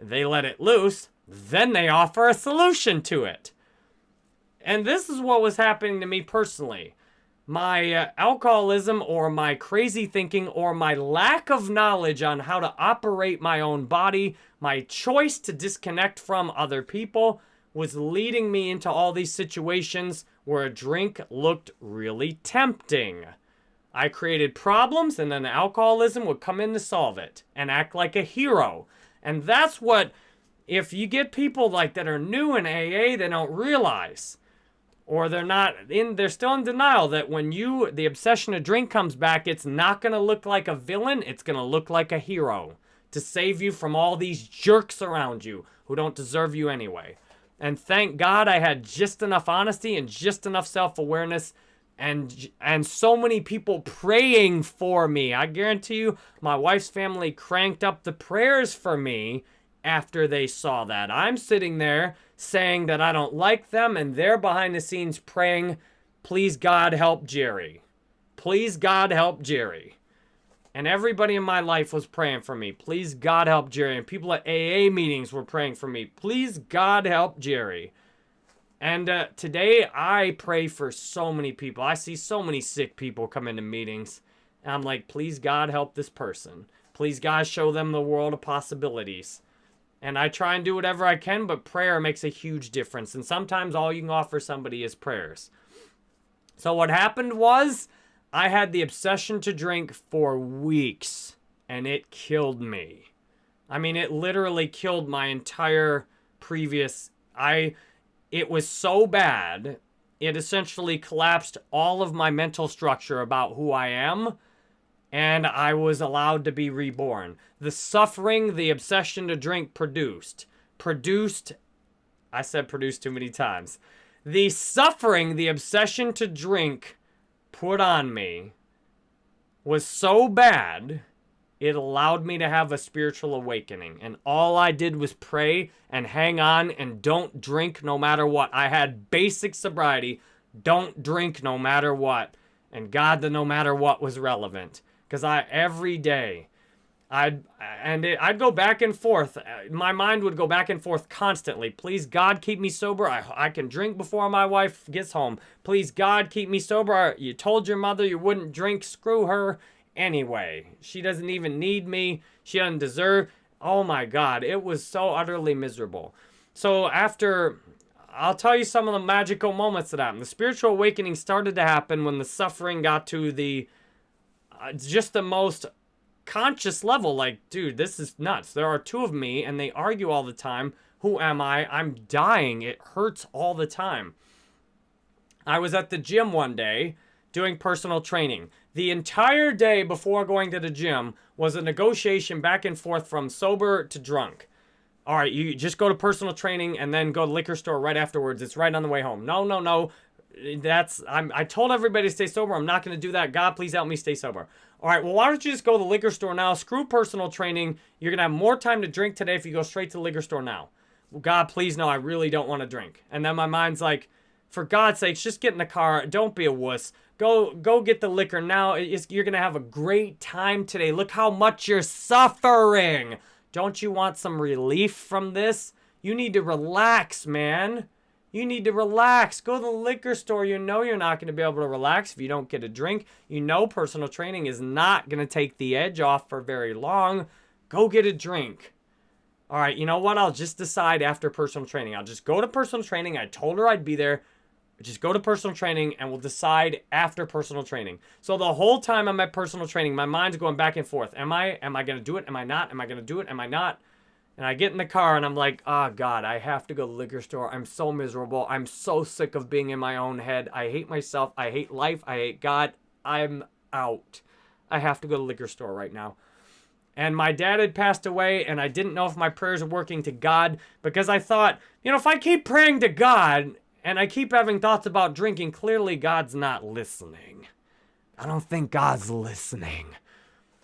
they let it loose, then they offer a solution to it. And this is what was happening to me personally. My uh, alcoholism or my crazy thinking or my lack of knowledge on how to operate my own body, my choice to disconnect from other people was leading me into all these situations where a drink looked really tempting. I created problems and then alcoholism would come in to solve it and act like a hero. And that's what, if you get people like that are new in AA, they don't realize. Or they're not in, they're still in denial that when you, the obsession of drink comes back, it's not going to look like a villain, it's going to look like a hero to save you from all these jerks around you who don't deserve you anyway. And thank God I had just enough honesty and just enough self-awareness and and so many people praying for me. I guarantee you my wife's family cranked up the prayers for me after they saw that. I'm sitting there saying that I don't like them and they're behind the scenes praying, "Please God help Jerry. Please God help Jerry." And everybody in my life was praying for me. Please God help Jerry. And people at AA meetings were praying for me. Please God help Jerry. And uh, today I pray for so many people. I see so many sick people come into meetings. And I'm like, please God help this person. Please God show them the world of possibilities. And I try and do whatever I can, but prayer makes a huge difference. And sometimes all you can offer somebody is prayers. So what happened was I had the obsession to drink for weeks and it killed me. I mean, it literally killed my entire previous I it was so bad, it essentially collapsed all of my mental structure about who I am, and I was allowed to be reborn. The suffering the obsession to drink produced, produced, I said produced too many times. The suffering the obsession to drink put on me was so bad it allowed me to have a spiritual awakening. And all I did was pray and hang on and don't drink no matter what. I had basic sobriety. Don't drink no matter what. And God, the no matter what was relevant. Because I, every day, I'd, and it, I'd go back and forth. Uh, my mind would go back and forth constantly. Please, God, keep me sober. I, I can drink before my wife gets home. Please, God, keep me sober. You told your mother you wouldn't drink. Screw her anyway. She doesn't even need me. She doesn't deserve. Oh my God, it was so utterly miserable. So after, I'll tell you some of the magical moments that happened. The spiritual awakening started to happen when the suffering got to the, uh, just the most conscious level. Like, dude, this is nuts. There are two of me and they argue all the time. Who am I? I'm dying. It hurts all the time. I was at the gym one day doing personal training. The entire day before going to the gym was a negotiation back and forth from sober to drunk. All right, you just go to personal training and then go to liquor store right afterwards. It's right on the way home. No, no, no. That's I'm I told everybody to stay sober. I'm not going to do that. God, please help me stay sober. All right, well, why don't you just go to the liquor store now? Screw personal training. You're going to have more time to drink today if you go straight to the liquor store now. Well, God, please, no, I really don't want to drink. And then my mind's like, for God's sakes, just get in the car. Don't be a wuss. Go, go get the liquor now. It's, you're going to have a great time today. Look how much you're suffering. Don't you want some relief from this? You need to relax, man. You need to relax. Go to the liquor store. You know you're not going to be able to relax if you don't get a drink. You know personal training is not going to take the edge off for very long. Go get a drink. All right, you know what? I'll just decide after personal training. I'll just go to personal training. I told her I'd be there. Just go to personal training and we'll decide after personal training. So the whole time I'm at personal training, my mind's going back and forth. Am I am I going to do it? Am I not? Am I going to do it? Am I not? And I get in the car and I'm like, oh God, I have to go to the liquor store. I'm so miserable. I'm so sick of being in my own head. I hate myself. I hate life. I hate God. I'm out. I have to go to the liquor store right now. And my dad had passed away, and I didn't know if my prayers were working to God because I thought, you know, if I keep praying to God and I keep having thoughts about drinking, clearly God's not listening. I don't think God's listening.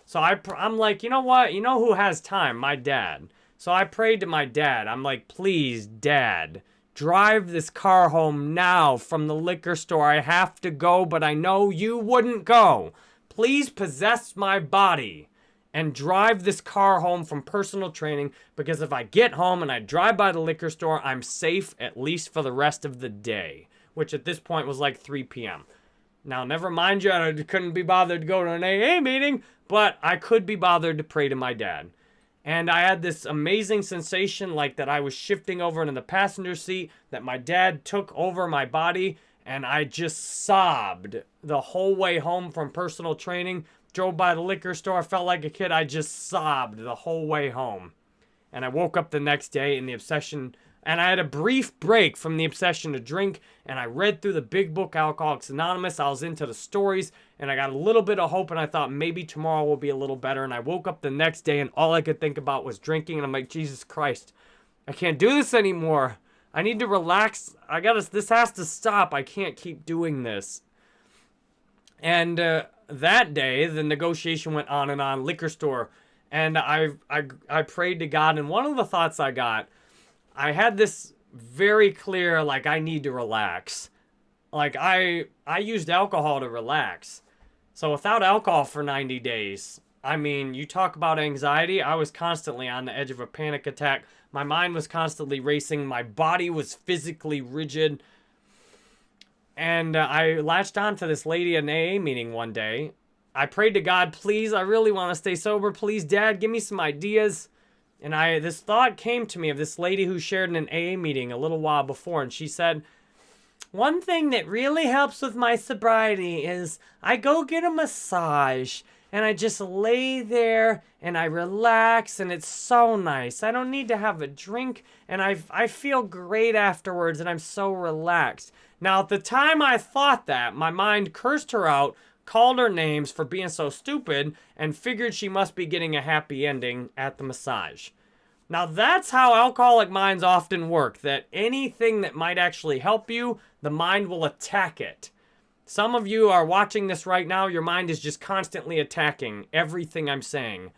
So I, I'm like, you know what? You know who has time? My dad. So I prayed to my dad. I'm like, please, dad, drive this car home now from the liquor store. I have to go, but I know you wouldn't go. Please possess my body and drive this car home from personal training because if I get home and I drive by the liquor store, I'm safe at least for the rest of the day, which at this point was like 3 p.m. Now, never mind you, I couldn't be bothered to go to an AA meeting, but I could be bothered to pray to my dad. And I had this amazing sensation like that I was shifting over into the passenger seat, that my dad took over my body, and I just sobbed the whole way home from personal training. Drove by the liquor store, felt like a kid. I just sobbed the whole way home. And I woke up the next day in the obsession and I had a brief break from the obsession to drink, and I read through the big book, Alcoholics Anonymous. I was into the stories, and I got a little bit of hope, and I thought maybe tomorrow will be a little better. And I woke up the next day, and all I could think about was drinking, and I'm like, Jesus Christ, I can't do this anymore. I need to relax. I gotta, this has to stop. I can't keep doing this. And uh, that day, the negotiation went on and on, liquor store, and I, I, I prayed to God, and one of the thoughts I got I had this very clear, like, I need to relax. Like, I, I used alcohol to relax. So without alcohol for 90 days, I mean, you talk about anxiety. I was constantly on the edge of a panic attack. My mind was constantly racing. My body was physically rigid. And uh, I latched on to this lady in an AA meeting one day. I prayed to God, please, I really want to stay sober. Please, Dad, give me some ideas. And I this thought came to me of this lady who shared in an AA meeting a little while before, and she said, one thing that really helps with my sobriety is I go get a massage and I just lay there and I relax and it's so nice. I don't need to have a drink and I, I feel great afterwards and I'm so relaxed. Now, at the time I thought that, my mind cursed her out called her names for being so stupid, and figured she must be getting a happy ending at the massage. Now, that's how alcoholic minds often work, that anything that might actually help you, the mind will attack it. Some of you are watching this right now, your mind is just constantly attacking everything I'm saying.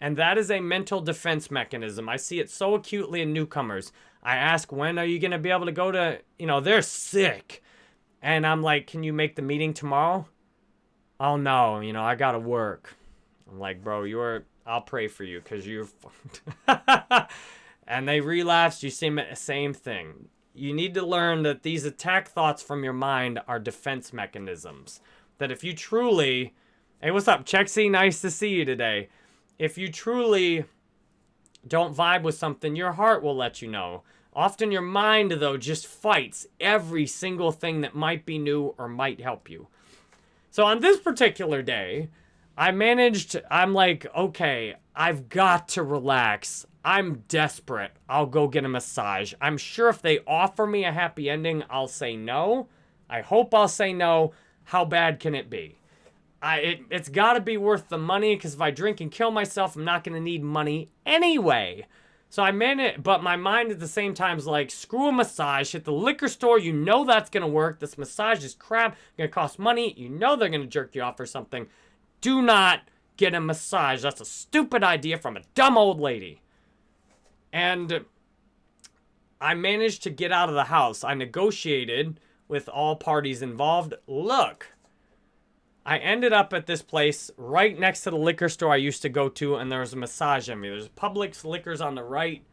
And that is a mental defense mechanism. I see it so acutely in newcomers. I ask, when are you going to be able to go to, you know, they're sick. And I'm like, can you make the meeting tomorrow? oh no, you know, I gotta work. I'm like, bro, you're, I'll pray for you because you're, and they relapsed. You same, same thing. You need to learn that these attack thoughts from your mind are defense mechanisms. That if you truly, hey, what's up, Chexy? Nice to see you today. If you truly don't vibe with something, your heart will let you know. Often your mind, though, just fights every single thing that might be new or might help you. So on this particular day, I managed, I'm like, okay, I've got to relax. I'm desperate. I'll go get a massage. I'm sure if they offer me a happy ending, I'll say no. I hope I'll say no. how bad can it be? I it, it's got to be worth the money because if I drink and kill myself, I'm not going to need money anyway. So I it, but my mind at the same time is like, screw a massage. Hit the liquor store. You know that's going to work. This massage is crap. Going to cost money. You know they're going to jerk you off or something. Do not get a massage. That's a stupid idea from a dumb old lady. And I managed to get out of the house. I negotiated with all parties involved. Look, I ended up at this place right next to the liquor store I used to go to, and there was a massage envy. There's Publix liquors on the right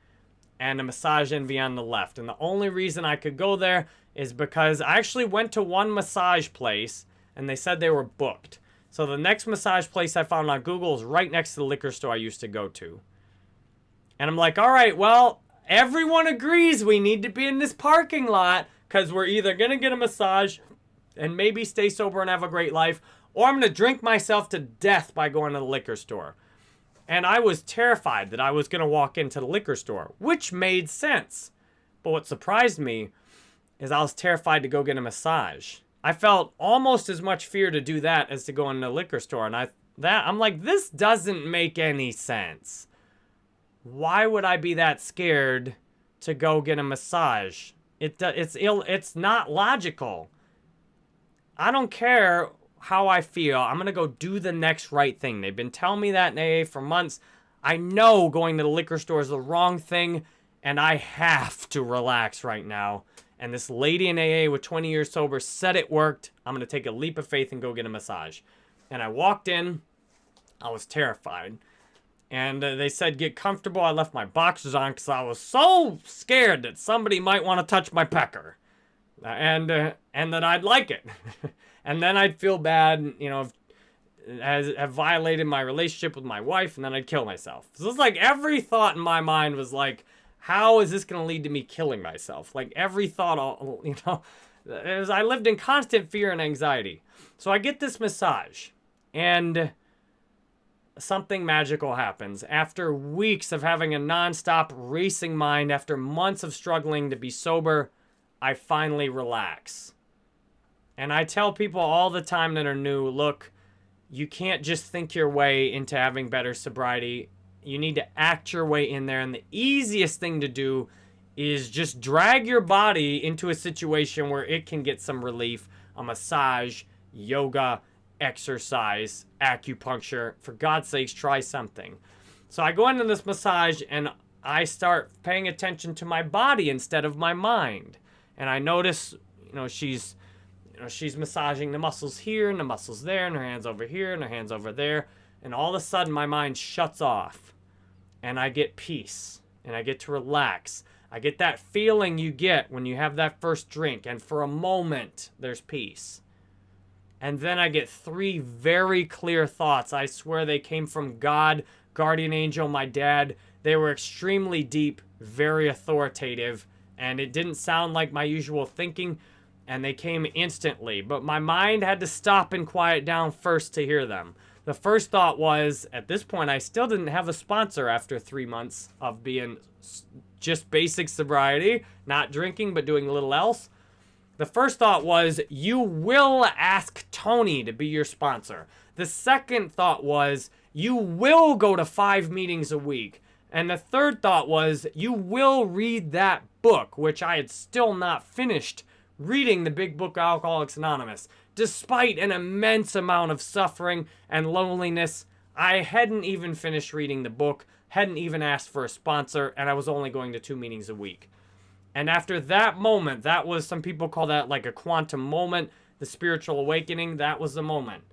and a massage envy on the left. And the only reason I could go there is because I actually went to one massage place and they said they were booked. So the next massage place I found on Google is right next to the liquor store I used to go to. And I'm like, all right, well, everyone agrees we need to be in this parking lot because we're either going to get a massage and maybe stay sober and have a great life, or I'm going to drink myself to death by going to the liquor store. And I was terrified that I was going to walk into the liquor store, which made sense. But what surprised me is I was terrified to go get a massage. I felt almost as much fear to do that as to go in the liquor store. And I that I'm like, this doesn't make any sense. Why would I be that scared to go get a massage? It it's ill it's not logical. I don't care how I feel. I'm going to go do the next right thing. They've been telling me that in AA for months. I know going to the liquor store is the wrong thing, and I have to relax right now. And this lady in AA with 20 years sober said it worked. I'm going to take a leap of faith and go get a massage. And I walked in. I was terrified. And uh, they said, get comfortable. I left my boxers on because I was so scared that somebody might want to touch my pecker and uh, and that I'd like it, and then I'd feel bad, you know, as have violated my relationship with my wife, and then I'd kill myself. So it's like every thought in my mind was like, how is this going to lead to me killing myself? Like every thought, all you know, as I lived in constant fear and anxiety. So I get this massage, and something magical happens. After weeks of having a nonstop racing mind, after months of struggling to be sober I finally relax. And I tell people all the time that are new, look, you can't just think your way into having better sobriety. You need to act your way in there. And the easiest thing to do is just drag your body into a situation where it can get some relief. A massage, yoga, exercise, acupuncture. For God's sakes, try something. So I go into this massage and I start paying attention to my body instead of my mind and I notice, you know, she's, you know, she's massaging the muscles here and the muscles there, and her hands over here and her hands over there, and all of a sudden my mind shuts off, and I get peace, and I get to relax. I get that feeling you get when you have that first drink, and for a moment there's peace. And then I get three very clear thoughts. I swear they came from God, guardian angel, my dad. They were extremely deep, very authoritative, and it didn't sound like my usual thinking, and they came instantly. But my mind had to stop and quiet down first to hear them. The first thought was, at this point, I still didn't have a sponsor after three months of being just basic sobriety, not drinking, but doing little else. The first thought was, you will ask Tony to be your sponsor. The second thought was, you will go to five meetings a week. And the third thought was, you will read that book, which I had still not finished reading the big book Alcoholics Anonymous. Despite an immense amount of suffering and loneliness, I hadn't even finished reading the book, hadn't even asked for a sponsor, and I was only going to two meetings a week. And after that moment, that was, some people call that like a quantum moment, the spiritual awakening, that was the moment.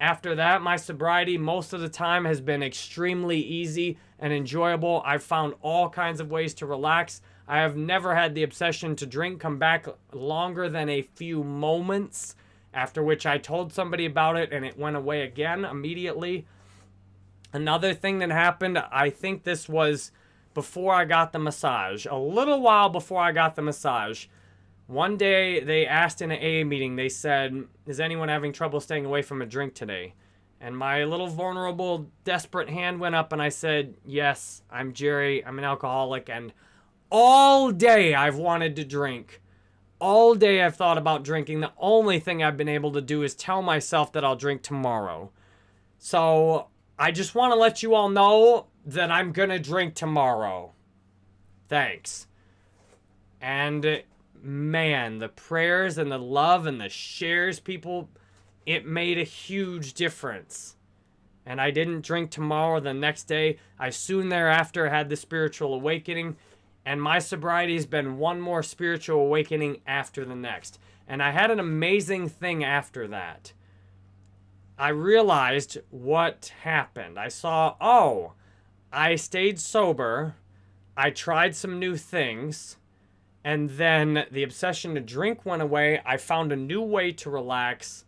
After that, my sobriety most of the time has been extremely easy and enjoyable. I've found all kinds of ways to relax. I have never had the obsession to drink come back longer than a few moments, after which I told somebody about it and it went away again immediately. Another thing that happened, I think this was before I got the massage, a little while before I got the massage. One day they asked in an AA meeting, they said, Is anyone having trouble staying away from a drink today? And my little vulnerable, desperate hand went up and I said, Yes, I'm Jerry. I'm an alcoholic. And all day I've wanted to drink. all day I've thought about drinking. The only thing I've been able to do is tell myself that I'll drink tomorrow. So I just want to let you all know that I'm going to drink tomorrow. Thanks. And man, the prayers and the love and the shares people, it made a huge difference. And I didn't drink tomorrow. The next day, I soon thereafter had the spiritual awakening. And my sobriety has been one more spiritual awakening after the next. And I had an amazing thing after that. I realized what happened. I saw, oh, I stayed sober. I tried some new things. And then the obsession to drink went away. I found a new way to relax.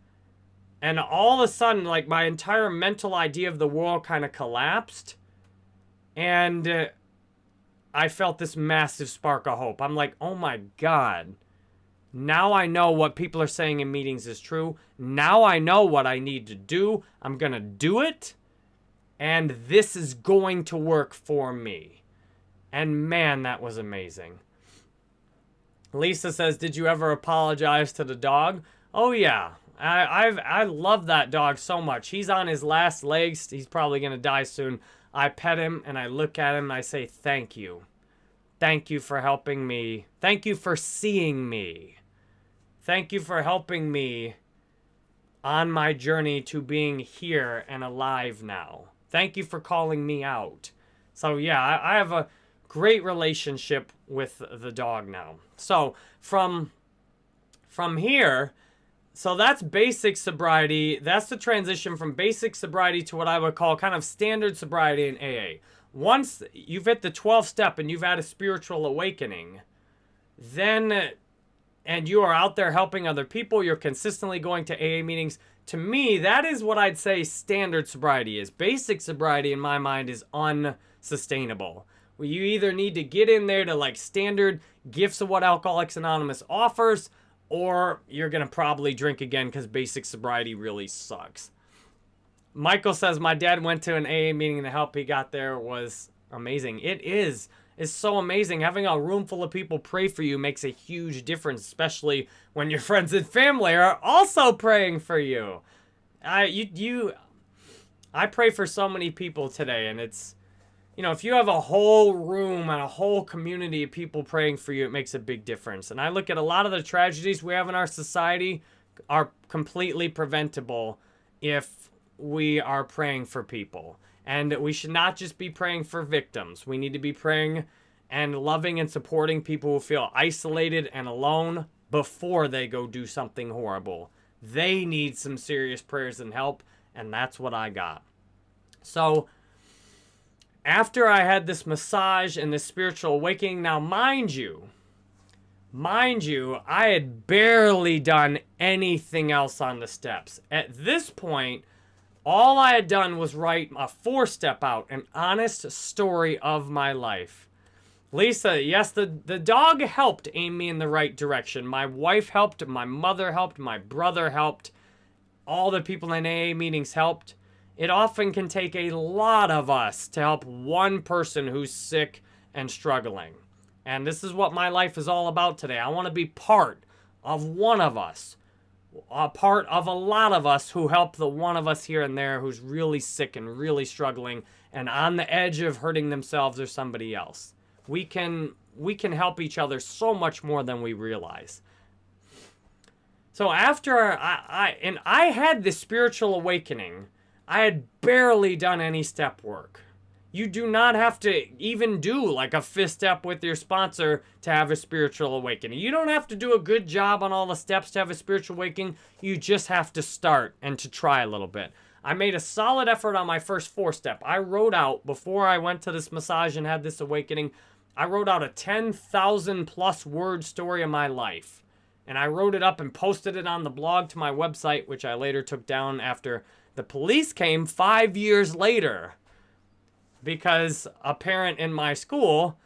And all of a sudden, like my entire mental idea of the world kind of collapsed. And uh, I felt this massive spark of hope. I'm like, oh my God. Now I know what people are saying in meetings is true. Now I know what I need to do. I'm going to do it. And this is going to work for me. And man, that was amazing. Lisa says, did you ever apologize to the dog? Oh yeah. I, I've, I love that dog so much. He's on his last legs. He's probably going to die soon. I pet him and I look at him and I say, thank you. Thank you for helping me. Thank you for seeing me. Thank you for helping me on my journey to being here and alive now. Thank you for calling me out. So yeah, I, I have a great relationship with the dog now. So from from here, so that's basic sobriety. That's the transition from basic sobriety to what I would call kind of standard sobriety in AA. Once you've hit the 12th step and you've had a spiritual awakening, then and you are out there helping other people, you're consistently going to AA meetings. To me, that is what I'd say standard sobriety is. Basic sobriety in my mind is unsustainable. You either need to get in there to like standard gifts of what Alcoholics Anonymous offers, or you're going to probably drink again because basic sobriety really sucks. Michael says, my dad went to an AA meeting and the help he got there was amazing. It is. It's so amazing. Having a room full of people pray for you makes a huge difference, especially when your friends and family are also praying for you. I, you, you, I pray for so many people today and it's, you know, if you have a whole room and a whole community of people praying for you, it makes a big difference. And I look at a lot of the tragedies we have in our society are completely preventable if we are praying for people. And we should not just be praying for victims. We need to be praying and loving and supporting people who feel isolated and alone before they go do something horrible. They need some serious prayers and help, and that's what I got. So, after I had this massage and this spiritual awakening, now mind you, mind you, I had barely done anything else on the steps. At this point, all I had done was write a fourth step out, an honest story of my life. Lisa, yes, the, the dog helped aim me in the right direction. My wife helped, my mother helped, my brother helped, all the people in AA meetings helped. It often can take a lot of us to help one person who's sick and struggling. And this is what my life is all about today. I want to be part of one of us, a part of a lot of us who help the one of us here and there who's really sick and really struggling and on the edge of hurting themselves or somebody else. We can we can help each other so much more than we realize. So after I, I and I had this spiritual awakening I had barely done any step work. You do not have to even do like a fifth step with your sponsor to have a spiritual awakening. You don't have to do a good job on all the steps to have a spiritual awakening. You just have to start and to try a little bit. I made a solid effort on my first fourth step. I wrote out, before I went to this massage and had this awakening, I wrote out a 10,000 plus word story of my life. And I wrote it up and posted it on the blog to my website, which I later took down after the police came five years later because a parent in my school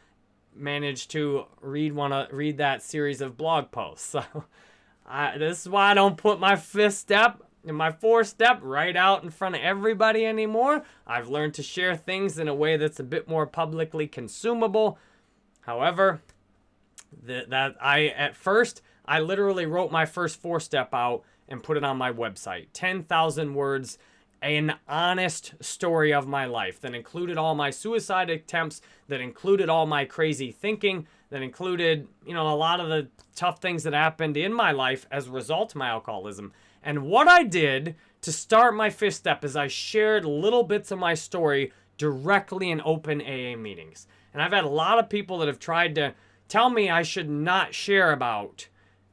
managed to read one of, read that series of blog posts. So I, this is why I don't put my fifth step and my fourth step right out in front of everybody anymore. I've learned to share things in a way that's a bit more publicly consumable. However, that, that I at first I literally wrote my first fourth step out and put it on my website. 10,000 words, an honest story of my life that included all my suicide attempts, that included all my crazy thinking, that included, you know, a lot of the tough things that happened in my life as a result of my alcoholism. And what I did to start my fifth step is I shared little bits of my story directly in open AA meetings. And I've had a lot of people that have tried to tell me I should not share about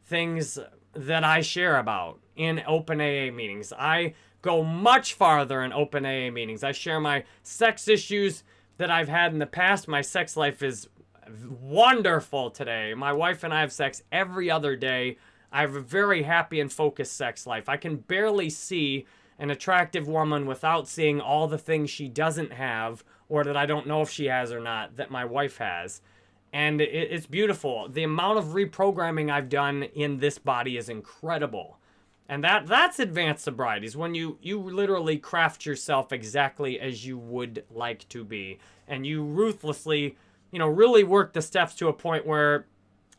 things that I share about in open AA meetings. I go much farther in open AA meetings. I share my sex issues that I've had in the past. My sex life is wonderful today. My wife and I have sex every other day. I have a very happy and focused sex life. I can barely see an attractive woman without seeing all the things she doesn't have or that I don't know if she has or not that my wife has. And it's beautiful. The amount of reprogramming I've done in this body is incredible. And that that's advanced sobriety is when you you literally craft yourself exactly as you would like to be and you ruthlessly, you know, really work the steps to a point where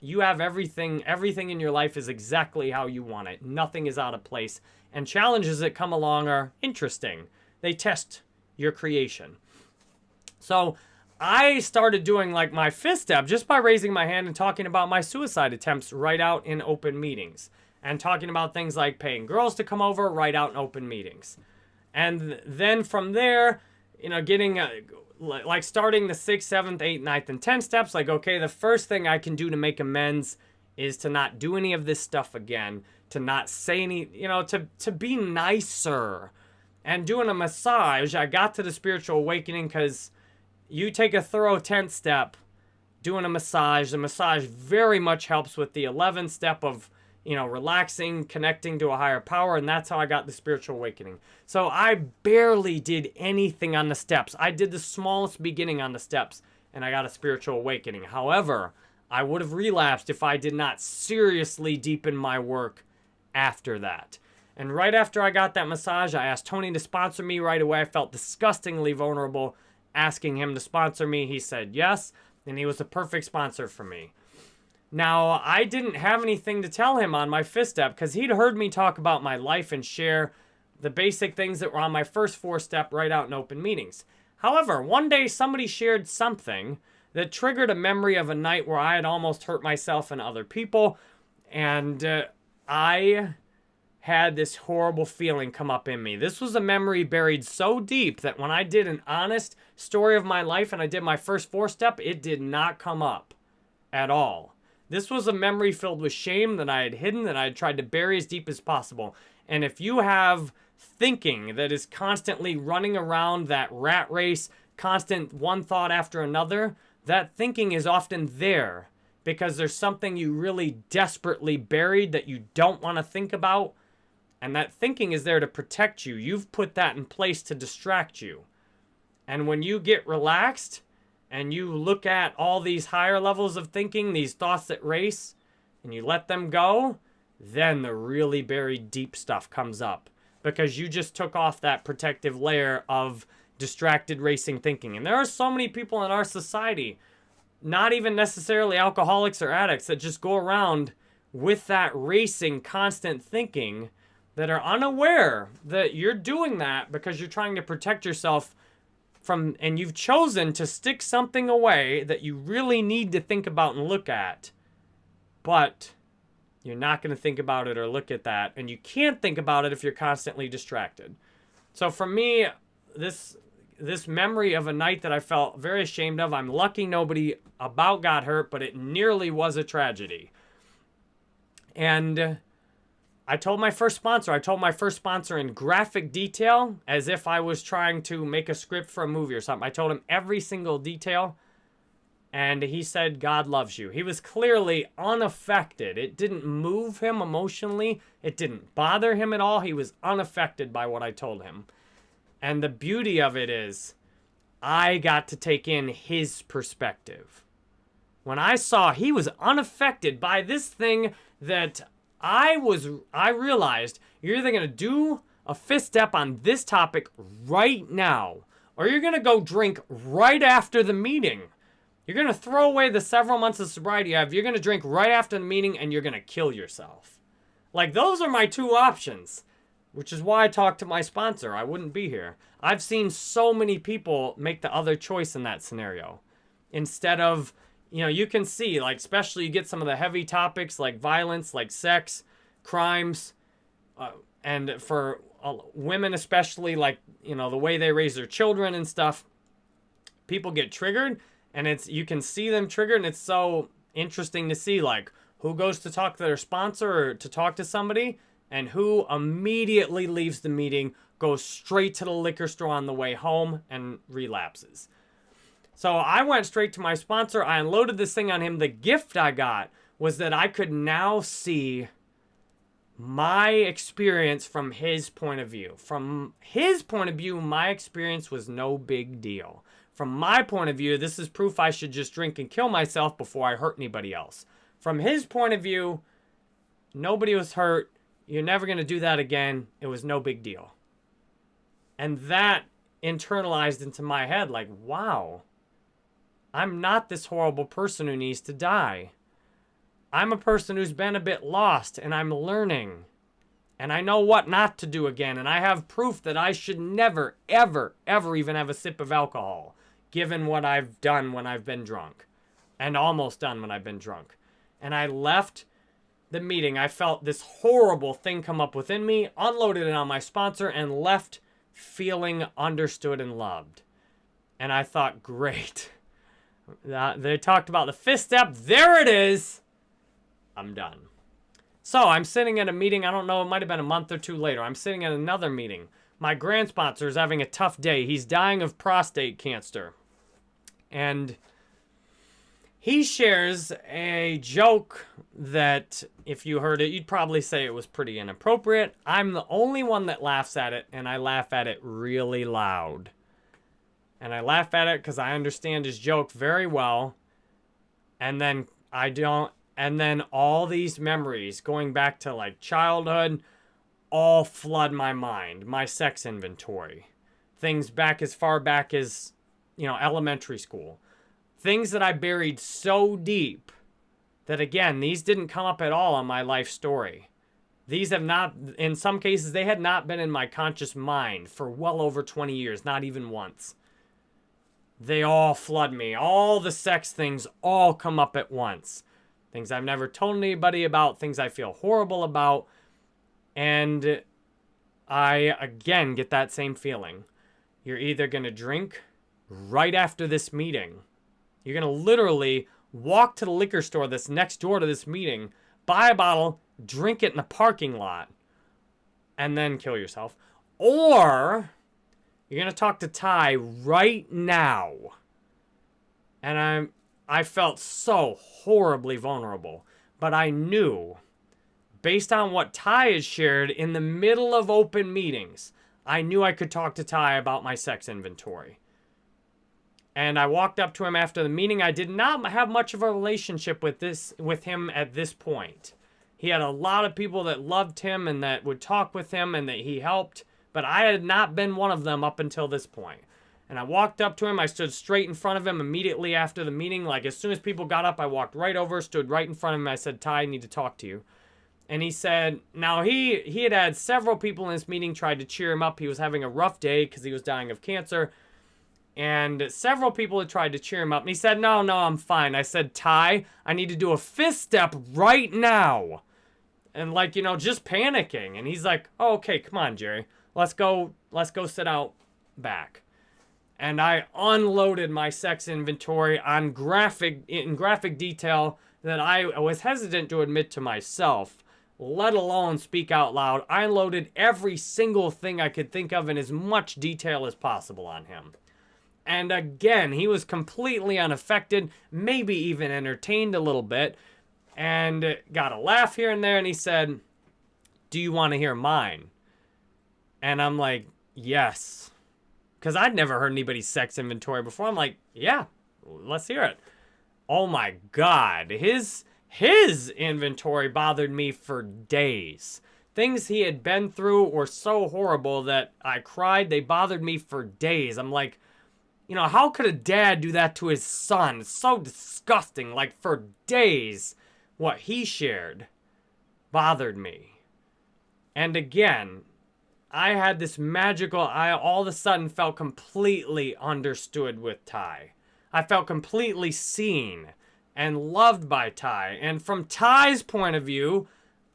you have everything everything in your life is exactly how you want it. Nothing is out of place and challenges that come along are interesting. They test your creation. So, I started doing like my fifth step just by raising my hand and talking about my suicide attempts right out in open meetings and talking about things like paying girls to come over right out in open meetings. And then from there, you know, getting uh, a, like starting the sixth, seventh, eighth, ninth, and tenth steps, like, okay, the first thing I can do to make amends is to not do any of this stuff again, to not say any, you know, to, to be nicer. And doing a massage, I got to the spiritual awakening because you take a thorough 10th step, doing a massage. The massage very much helps with the 11th step of you know, relaxing, connecting to a higher power, and that's how I got the spiritual awakening. So I barely did anything on the steps. I did the smallest beginning on the steps, and I got a spiritual awakening. However, I would have relapsed if I did not seriously deepen my work after that. And right after I got that massage, I asked Tony to sponsor me right away. I felt disgustingly vulnerable asking him to sponsor me. He said yes, and he was the perfect sponsor for me. Now, I didn't have anything to tell him on my fifth step because he'd heard me talk about my life and share the basic things that were on my first fourth step right out in open meetings. However, one day somebody shared something that triggered a memory of a night where I had almost hurt myself and other people. And uh, I had this horrible feeling come up in me. This was a memory buried so deep that when I did an honest story of my life and I did my first fourth step, it did not come up at all. This was a memory filled with shame that I had hidden, that I had tried to bury as deep as possible. And if you have thinking that is constantly running around that rat race, constant one thought after another, that thinking is often there because there's something you really desperately buried that you don't want to think about. And that thinking is there to protect you. You've put that in place to distract you. And when you get relaxed, and you look at all these higher levels of thinking, these thoughts that race, and you let them go, then the really buried deep stuff comes up because you just took off that protective layer of distracted racing thinking. And there are so many people in our society, not even necessarily alcoholics or addicts, that just go around with that racing, constant thinking that are unaware that you're doing that because you're trying to protect yourself from and you've chosen to stick something away that you really need to think about and look at, but you're not going to think about it or look at that, and you can't think about it if you're constantly distracted. So for me, this this memory of a night that I felt very ashamed of, I'm lucky nobody about got hurt, but it nearly was a tragedy. And I told my first sponsor, I told my first sponsor in graphic detail as if I was trying to make a script for a movie or something. I told him every single detail and he said, God loves you. He was clearly unaffected. It didn't move him emotionally. It didn't bother him at all. He was unaffected by what I told him. And the beauty of it is, I got to take in his perspective. When I saw he was unaffected by this thing that I was, I realized you're either going to do a fifth step on this topic right now, or you're going to go drink right after the meeting. You're going to throw away the several months of sobriety you have. You're going to drink right after the meeting and you're going to kill yourself. Like, those are my two options, which is why I talked to my sponsor. I wouldn't be here. I've seen so many people make the other choice in that scenario. Instead of, you know, you can see, like, especially you get some of the heavy topics like violence, like sex, crimes, uh, and for uh, women especially, like, you know, the way they raise their children and stuff, people get triggered and it's you can see them triggered and it's so interesting to see like who goes to talk to their sponsor or to talk to somebody and who immediately leaves the meeting goes straight to the liquor store on the way home and relapses so i went straight to my sponsor i unloaded this thing on him the gift i got was that i could now see my experience from his point of view from his point of view my experience was no big deal from my point of view, this is proof I should just drink and kill myself before I hurt anybody else. From his point of view, nobody was hurt. You're never going to do that again. It was no big deal. And that internalized into my head like, wow, I'm not this horrible person who needs to die. I'm a person who's been a bit lost and I'm learning. And I know what not to do again. And I have proof that I should never, ever, ever even have a sip of alcohol given what I've done when I've been drunk and almost done when I've been drunk. And I left the meeting. I felt this horrible thing come up within me, unloaded it on my sponsor, and left feeling understood and loved. And I thought, great. They talked about the fifth step. There it is. I'm done. So I'm sitting at a meeting. I don't know. It might have been a month or two later. I'm sitting at another meeting. My grand sponsor is having a tough day. He's dying of prostate cancer. And he shares a joke that if you heard it, you'd probably say it was pretty inappropriate. I'm the only one that laughs at it, and I laugh at it really loud. And I laugh at it because I understand his joke very well. And then I don't, and then all these memories going back to like childhood all flood my mind, my sex inventory. Things back as far back as you know, elementary school. Things that I buried so deep that, again, these didn't come up at all on my life story. These have not, in some cases, they had not been in my conscious mind for well over 20 years, not even once. They all flood me. All the sex things all come up at once. Things I've never told anybody about, things I feel horrible about. And I, again, get that same feeling. You're either going to drink right after this meeting. You're going to literally walk to the liquor store that's next door to this meeting, buy a bottle, drink it in the parking lot, and then kill yourself. Or you're going to talk to Ty right now. And I'm I felt so horribly vulnerable, but I knew based on what Ty has shared in the middle of open meetings, I knew I could talk to Ty about my sex inventory. And I walked up to him after the meeting. I did not have much of a relationship with this with him at this point. He had a lot of people that loved him and that would talk with him and that he helped, but I had not been one of them up until this point. And I walked up to him. I stood straight in front of him immediately after the meeting. Like as soon as people got up, I walked right over, stood right in front of him. I said, "Ty, I need to talk to you." And he said, now he he had had several people in this meeting tried to cheer him up. He was having a rough day because he was dying of cancer. And several people had tried to cheer him up. And he said, No, no, I'm fine. I said, Ty, I need to do a fifth step right now. And like, you know, just panicking. And he's like, oh, okay, come on, Jerry. Let's go, let's go sit out back. And I unloaded my sex inventory on graphic in graphic detail that I was hesitant to admit to myself, let alone speak out loud. I unloaded every single thing I could think of in as much detail as possible on him. And again, he was completely unaffected, maybe even entertained a little bit, and got a laugh here and there. And he said, Do you want to hear mine? And I'm like, Yes. Because I'd never heard anybody's sex inventory before. I'm like, Yeah, let's hear it. Oh my God. His. His inventory bothered me for days. Things he had been through were so horrible that I cried. They bothered me for days. I'm like, You know, how could a dad do that to his son? It's so disgusting. Like for days, what he shared bothered me. And again, I had this magical, I all of a sudden felt completely understood with Ty. I felt completely seen and loved by Ty. And from Ty's point of view,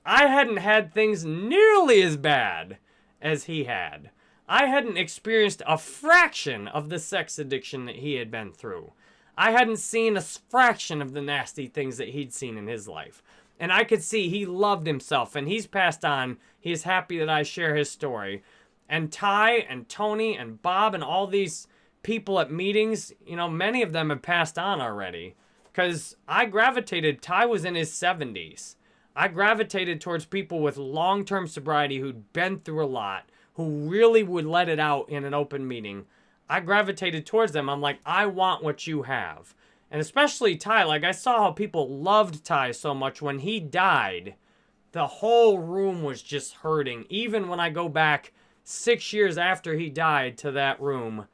I hadn't had things nearly as bad as he had. I hadn't experienced a fraction of the sex addiction that he had been through. I hadn't seen a fraction of the nasty things that he'd seen in his life. And I could see he loved himself and he's passed on. He's happy that I share his story. And Ty and Tony and Bob and all these people at meetings, you know, many of them have passed on already. Because I gravitated, Ty was in his 70s. I gravitated towards people with long term sobriety who'd been through a lot, who really would let it out in an open meeting. I gravitated towards them. I'm like, I want what you have. And especially Ty, like I saw how people loved Ty so much when he died. The whole room was just hurting. Even when I go back six years after he died to that room,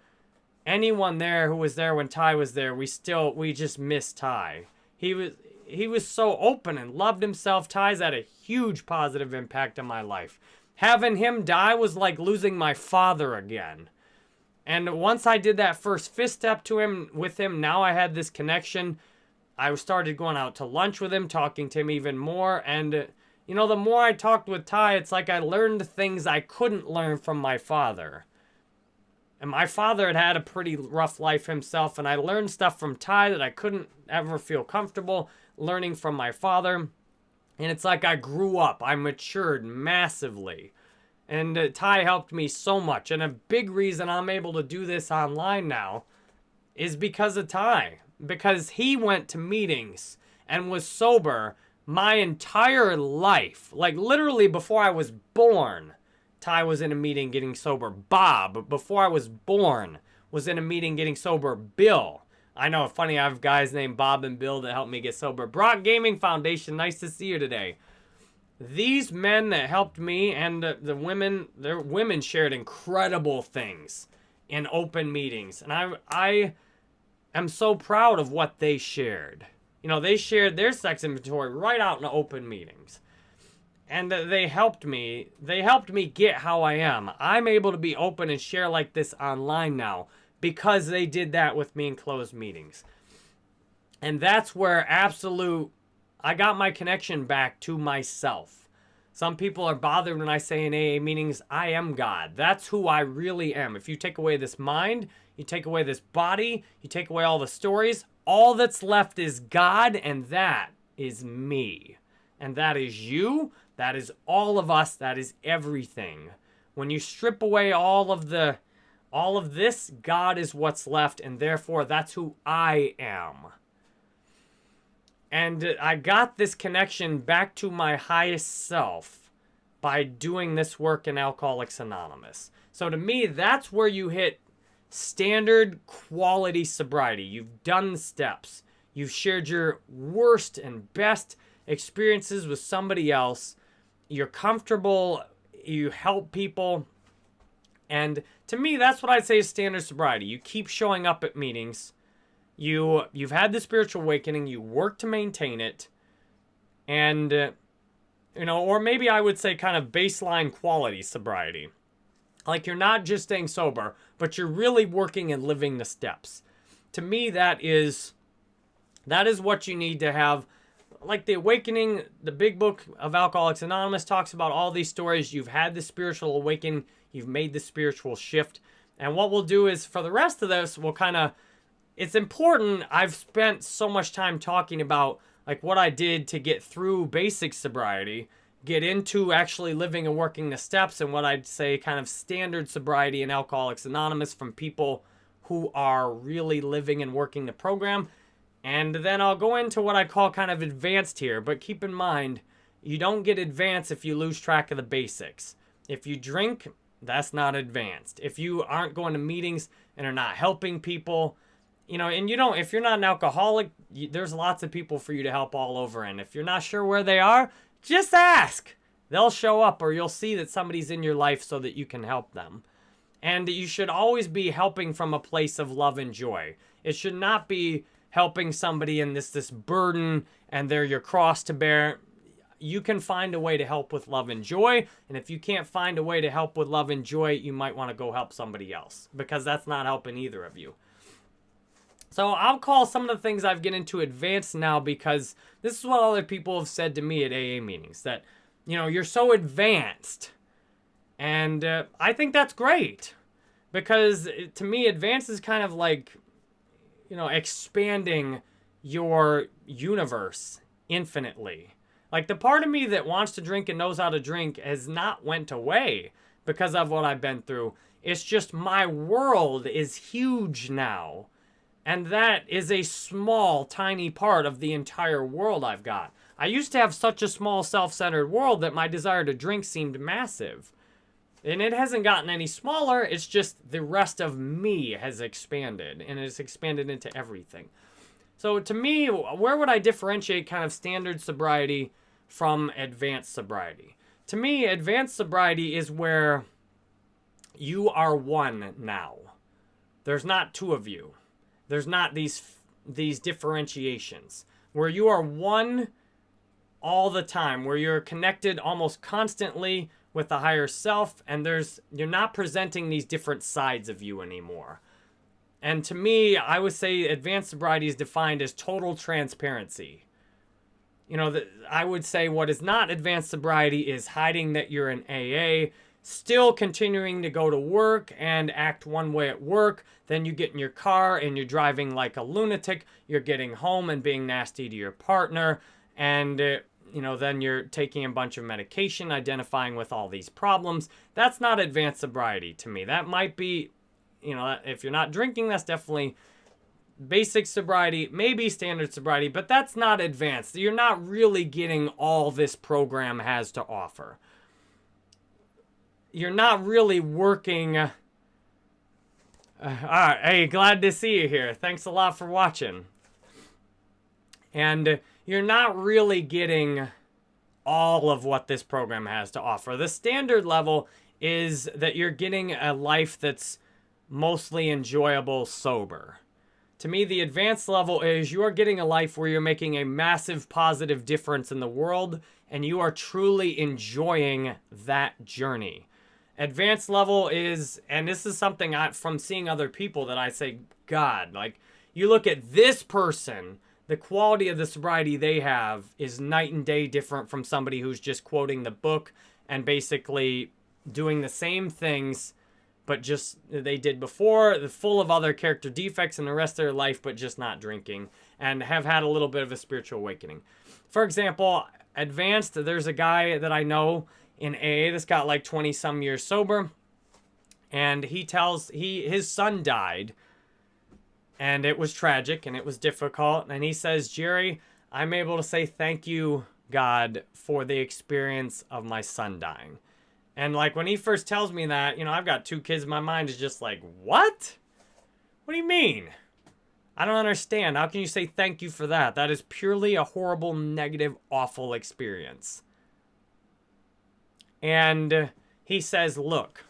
anyone there who was there when Ty was there, we still we just miss Ty. He was he was so open and loved himself. Ty's had a huge positive impact on my life. Having him die was like losing my father again. And once I did that first fifth step to him with him, now I had this connection. I started going out to lunch with him, talking to him even more. And, you know, the more I talked with Ty, it's like I learned things I couldn't learn from my father. And my father had had a pretty rough life himself, and I learned stuff from Ty that I couldn't ever feel comfortable learning from my father. And it's like I grew up, I matured massively. And uh, Ty helped me so much. And a big reason I'm able to do this online now is because of Ty. Because he went to meetings and was sober my entire life. Like literally before I was born, Ty was in a meeting getting sober. Bob, before I was born, was in a meeting getting sober. Bill. I know, funny, I have guys named Bob and Bill that helped me get sober. Brock Gaming Foundation, nice to see you today these men that helped me and the, the women, their women shared incredible things in open meetings. And I, I am so proud of what they shared. You know, they shared their sex inventory right out in open meetings. And they helped me. They helped me get how I am. I'm able to be open and share like this online now because they did that with me in closed meetings. And that's where absolute I got my connection back to myself. Some people are bothered when I say in AA meetings, I am God. That's who I really am. If you take away this mind, you take away this body, you take away all the stories, all that's left is God, and that is me. And that is you, that is all of us, that is everything. When you strip away all of the all of this, God is what's left, and therefore that's who I am. And I got this connection back to my highest self by doing this work in Alcoholics Anonymous. So to me, that's where you hit standard quality sobriety. You've done steps. You've shared your worst and best experiences with somebody else. You're comfortable. You help people. And to me, that's what I'd say is standard sobriety. You keep showing up at meetings you you've had the spiritual awakening you work to maintain it and uh, you know or maybe i would say kind of baseline quality sobriety. Like you're not just staying sober but you're really working and living the steps. To me that is that is what you need to have. Like the awakening the big book of alcoholics anonymous talks about all these stories. You've had the spiritual awakening. You've made the spiritual shift. And what we'll do is for the rest of this we'll kind of it's important. I've spent so much time talking about like what I did to get through basic sobriety, get into actually living and working the steps and what I'd say kind of standard sobriety in Alcoholics Anonymous from people who are really living and working the program. And then I'll go into what I call kind of advanced here, but keep in mind, you don't get advanced if you lose track of the basics. If you drink, that's not advanced. If you aren't going to meetings and are not helping people, you know, and you don't, if you're not an alcoholic, you, there's lots of people for you to help all over. And if you're not sure where they are, just ask. They'll show up or you'll see that somebody's in your life so that you can help them. And you should always be helping from a place of love and joy. It should not be helping somebody in this this burden and they're your cross to bear. You can find a way to help with love and joy. And if you can't find a way to help with love and joy, you might want to go help somebody else because that's not helping either of you. So I'll call some of the things I've get into advanced now because this is what other people have said to me at AA meetings that, you know, you're so advanced. And uh, I think that's great because uh, to me, advanced is kind of like, you know, expanding your universe infinitely. Like the part of me that wants to drink and knows how to drink has not went away because of what I've been through. It's just my world is huge now and that is a small, tiny part of the entire world I've got. I used to have such a small, self-centered world that my desire to drink seemed massive. And it hasn't gotten any smaller, it's just the rest of me has expanded, and it's expanded into everything. So to me, where would I differentiate kind of standard sobriety from advanced sobriety? To me, advanced sobriety is where you are one now. There's not two of you. There's not these these differentiations where you are one all the time, where you're connected almost constantly with the higher self and there's you're not presenting these different sides of you anymore. And to me, I would say advanced sobriety is defined as total transparency. You know, the, I would say what is not advanced sobriety is hiding that you're an AA, still continuing to go to work and act one way at work. Then you get in your car and you're driving like a lunatic. You're getting home and being nasty to your partner. And, uh, you know, then you're taking a bunch of medication, identifying with all these problems. That's not advanced sobriety to me. That might be, you know, if you're not drinking, that's definitely basic sobriety, maybe standard sobriety, but that's not advanced. You're not really getting all this program has to offer you're not really working. Uh, all right, hey, glad to see you here. Thanks a lot for watching. And you're not really getting all of what this program has to offer. The standard level is that you're getting a life that's mostly enjoyable sober. To me, the advanced level is you are getting a life where you're making a massive positive difference in the world and you are truly enjoying that journey. Advanced level is, and this is something I, from seeing other people that I say, God, like, you look at this person, the quality of the sobriety they have is night and day different from somebody who's just quoting the book and basically doing the same things but just they did before, full of other character defects in the rest of their life, but just not drinking, and have had a little bit of a spiritual awakening. For example, advanced, there's a guy that I know in AA that's got like 20 some years sober. And he tells he his son died and it was tragic and it was difficult. And he says, Jerry, I'm able to say thank you, God, for the experience of my son dying. And like when he first tells me that, you know, I've got two kids, my mind is just like, what? What do you mean? I don't understand. How can you say thank you for that? That is purely a horrible, negative, awful experience. And he says, look,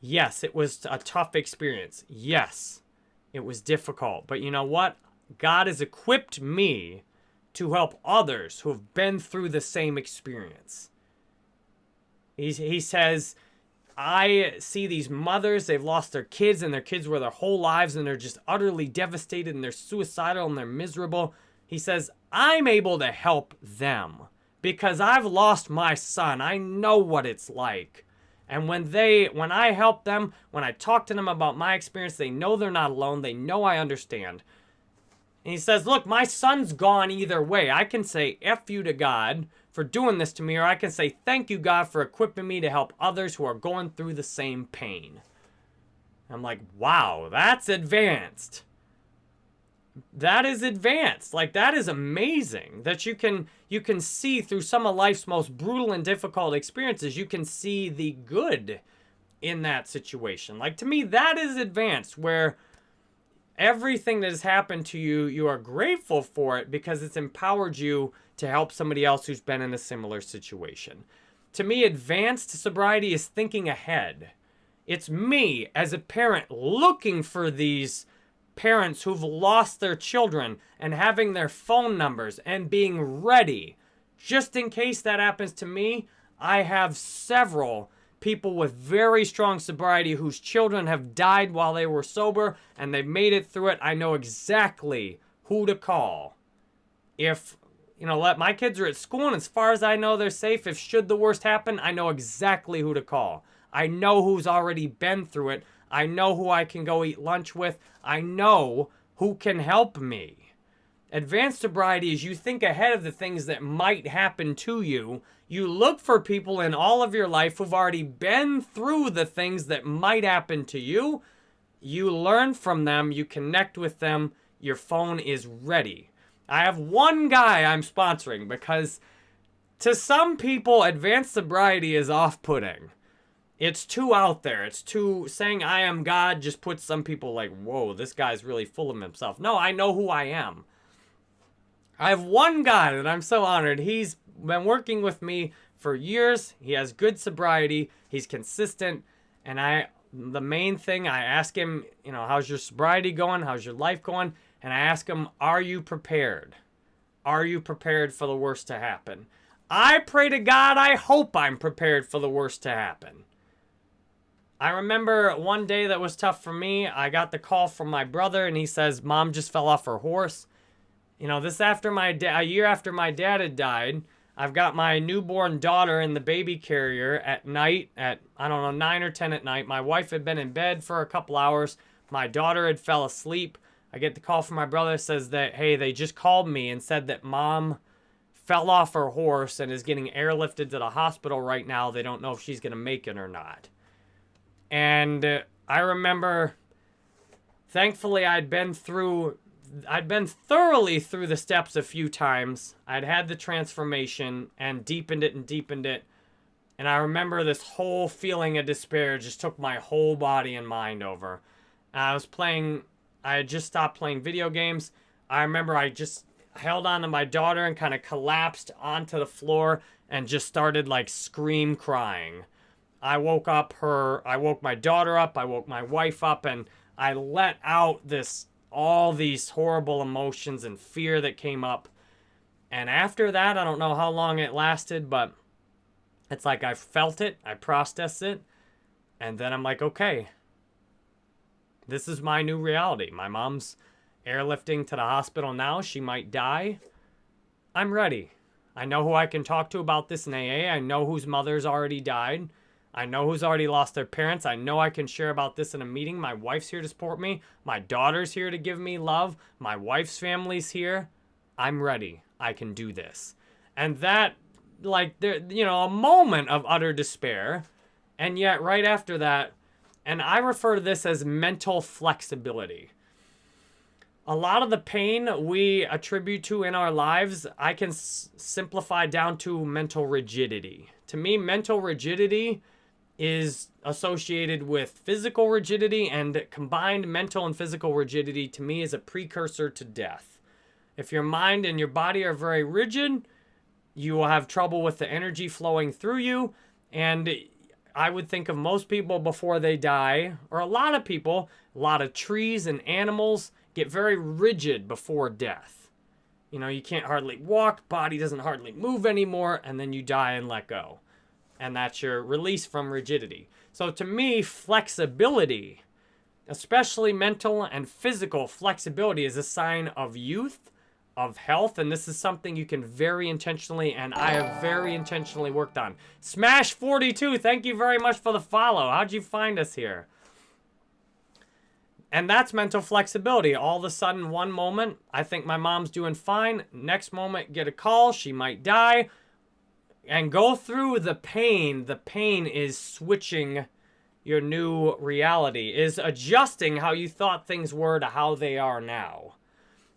yes, it was a tough experience. Yes, it was difficult. But you know what? God has equipped me to help others who have been through the same experience. He, he says, I see these mothers, they've lost their kids and their kids were their whole lives and they're just utterly devastated and they're suicidal and they're miserable. He says, I'm able to help them because I've lost my son. I know what it's like. And when they, when I help them, when I talk to them about my experience, they know they're not alone. They know I understand. And he says, look, my son's gone either way. I can say F you to God for doing this to me, or I can say thank you, God, for equipping me to help others who are going through the same pain. I'm like, wow, that's advanced that is advanced. Like that is amazing that you can you can see through some of life's most brutal and difficult experiences you can see the good in that situation. Like to me that is advanced where everything that has happened to you you are grateful for it because it's empowered you to help somebody else who's been in a similar situation. To me advanced sobriety is thinking ahead. It's me as a parent looking for these parents who've lost their children and having their phone numbers and being ready. Just in case that happens to me, I have several people with very strong sobriety whose children have died while they were sober and they've made it through it. I know exactly who to call. If, you know, let my kids are at school and as far as I know they're safe, if should the worst happen, I know exactly who to call. I know who's already been through it. I know who I can go eat lunch with. I know who can help me. Advanced sobriety is you think ahead of the things that might happen to you. You look for people in all of your life who've already been through the things that might happen to you. You learn from them, you connect with them, your phone is ready. I have one guy I'm sponsoring because to some people, advanced sobriety is off putting it's too out there. It's too saying I am God just puts some people like, whoa, this guy's really full of himself. No, I know who I am. I have one guy that I'm so honored. He's been working with me for years. He has good sobriety. He's consistent. And I the main thing I ask him, you know, how's your sobriety going? How's your life going? And I ask him, are you prepared? Are you prepared for the worst to happen? I pray to God, I hope I'm prepared for the worst to happen. I remember one day that was tough for me. I got the call from my brother and he says, Mom just fell off her horse. You know, this after my dad a year after my dad had died. I've got my newborn daughter in the baby carrier at night at, I don't know, 9 or 10 at night. My wife had been in bed for a couple hours. My daughter had fell asleep. I get the call from my brother says that, hey, they just called me and said that mom fell off her horse and is getting airlifted to the hospital right now. They don't know if she's going to make it or not. And uh, I remember, thankfully, I'd been through, I'd been thoroughly through the steps a few times. I'd had the transformation and deepened it and deepened it. And I remember this whole feeling of despair just took my whole body and mind over. I was playing, I had just stopped playing video games. I remember I just held on to my daughter and kind of collapsed onto the floor and just started like scream crying. I woke up her, I woke my daughter up, I woke my wife up, and I let out this, all these horrible emotions and fear that came up. And after that, I don't know how long it lasted, but it's like I felt it, I processed it, and then I'm like, okay, this is my new reality. My mom's airlifting to the hospital now. She might die. I'm ready. I know who I can talk to about this in AA. I know whose mother's already died. I know who's already lost their parents. I know I can share about this in a meeting. My wife's here to support me. My daughter's here to give me love. My wife's family's here. I'm ready. I can do this. And that, like, there, you know, a moment of utter despair. And yet, right after that, and I refer to this as mental flexibility. A lot of the pain we attribute to in our lives, I can simplify down to mental rigidity. To me, mental rigidity is associated with physical rigidity and combined mental and physical rigidity to me is a precursor to death. If your mind and your body are very rigid, you will have trouble with the energy flowing through you. And I would think of most people before they die, or a lot of people, a lot of trees and animals get very rigid before death. You know, you can't hardly walk, body doesn't hardly move anymore, and then you die and let go and that's your release from rigidity. So to me, flexibility, especially mental and physical flexibility, is a sign of youth, of health, and this is something you can very intentionally, and I have very intentionally worked on. Smash42, thank you very much for the follow. How'd you find us here? And that's mental flexibility. All of a sudden, one moment, I think my mom's doing fine. Next moment, get a call, she might die and go through the pain. The pain is switching your new reality, is adjusting how you thought things were to how they are now.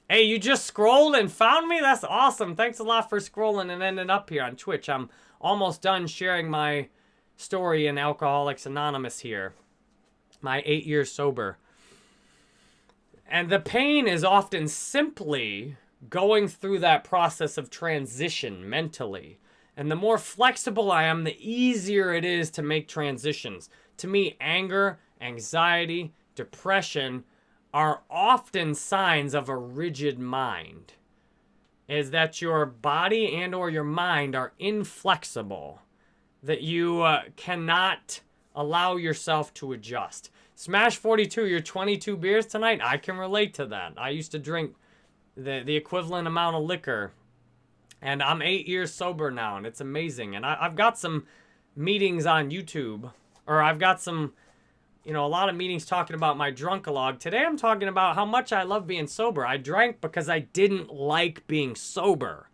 Hey, you just scrolled and found me? That's awesome. Thanks a lot for scrolling and ending up here on Twitch. I'm almost done sharing my story in Alcoholics Anonymous here. My eight years sober. And the pain is often simply going through that process of transition mentally And the more flexible I am, the easier it is to make transitions. To me, anger, anxiety, depression are often signs of a rigid mind. Is that your body and or your mind are inflexible. That you uh, cannot allow yourself to adjust. Smash 42, your 22 beers tonight, I can relate to that. I used to drink the, the equivalent amount of liquor and I'm eight years sober now, and it's amazing. And I, have got some meetings on YouTube, or I've got some, you know, a lot of meetings talking about my drunkalog. Today I'm talking about how much I love being sober. I drank because I didn't like being sober.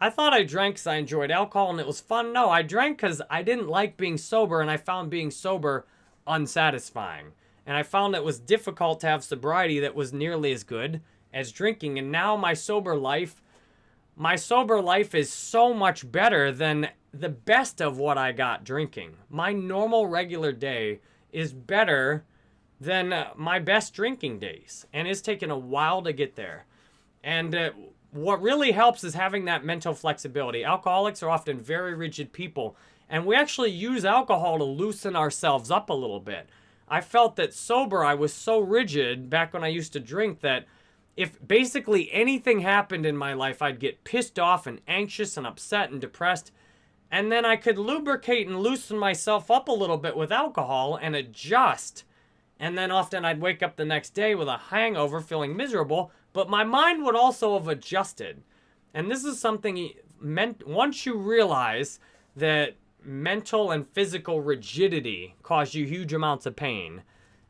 I thought I drank because I enjoyed alcohol and it was fun. No, I drank because I didn't like being sober, and I found being sober unsatisfying. And I found it was difficult to have sobriety that was nearly as good as drinking. And now my sober life my sober life is so much better than the best of what I got drinking. My normal regular day is better than uh, my best drinking days. And it's taken a while to get there. And uh, what really helps is having that mental flexibility. Alcoholics are often very rigid people. And we actually use alcohol to loosen ourselves up a little bit. I felt that sober, I was so rigid back when I used to drink that if basically anything happened in my life, I'd get pissed off and anxious and upset and depressed. And then I could lubricate and loosen myself up a little bit with alcohol and adjust. And then often I'd wake up the next day with a hangover feeling miserable, but my mind would also have adjusted. And this is something meant once you realize that mental and physical rigidity cause you huge amounts of pain,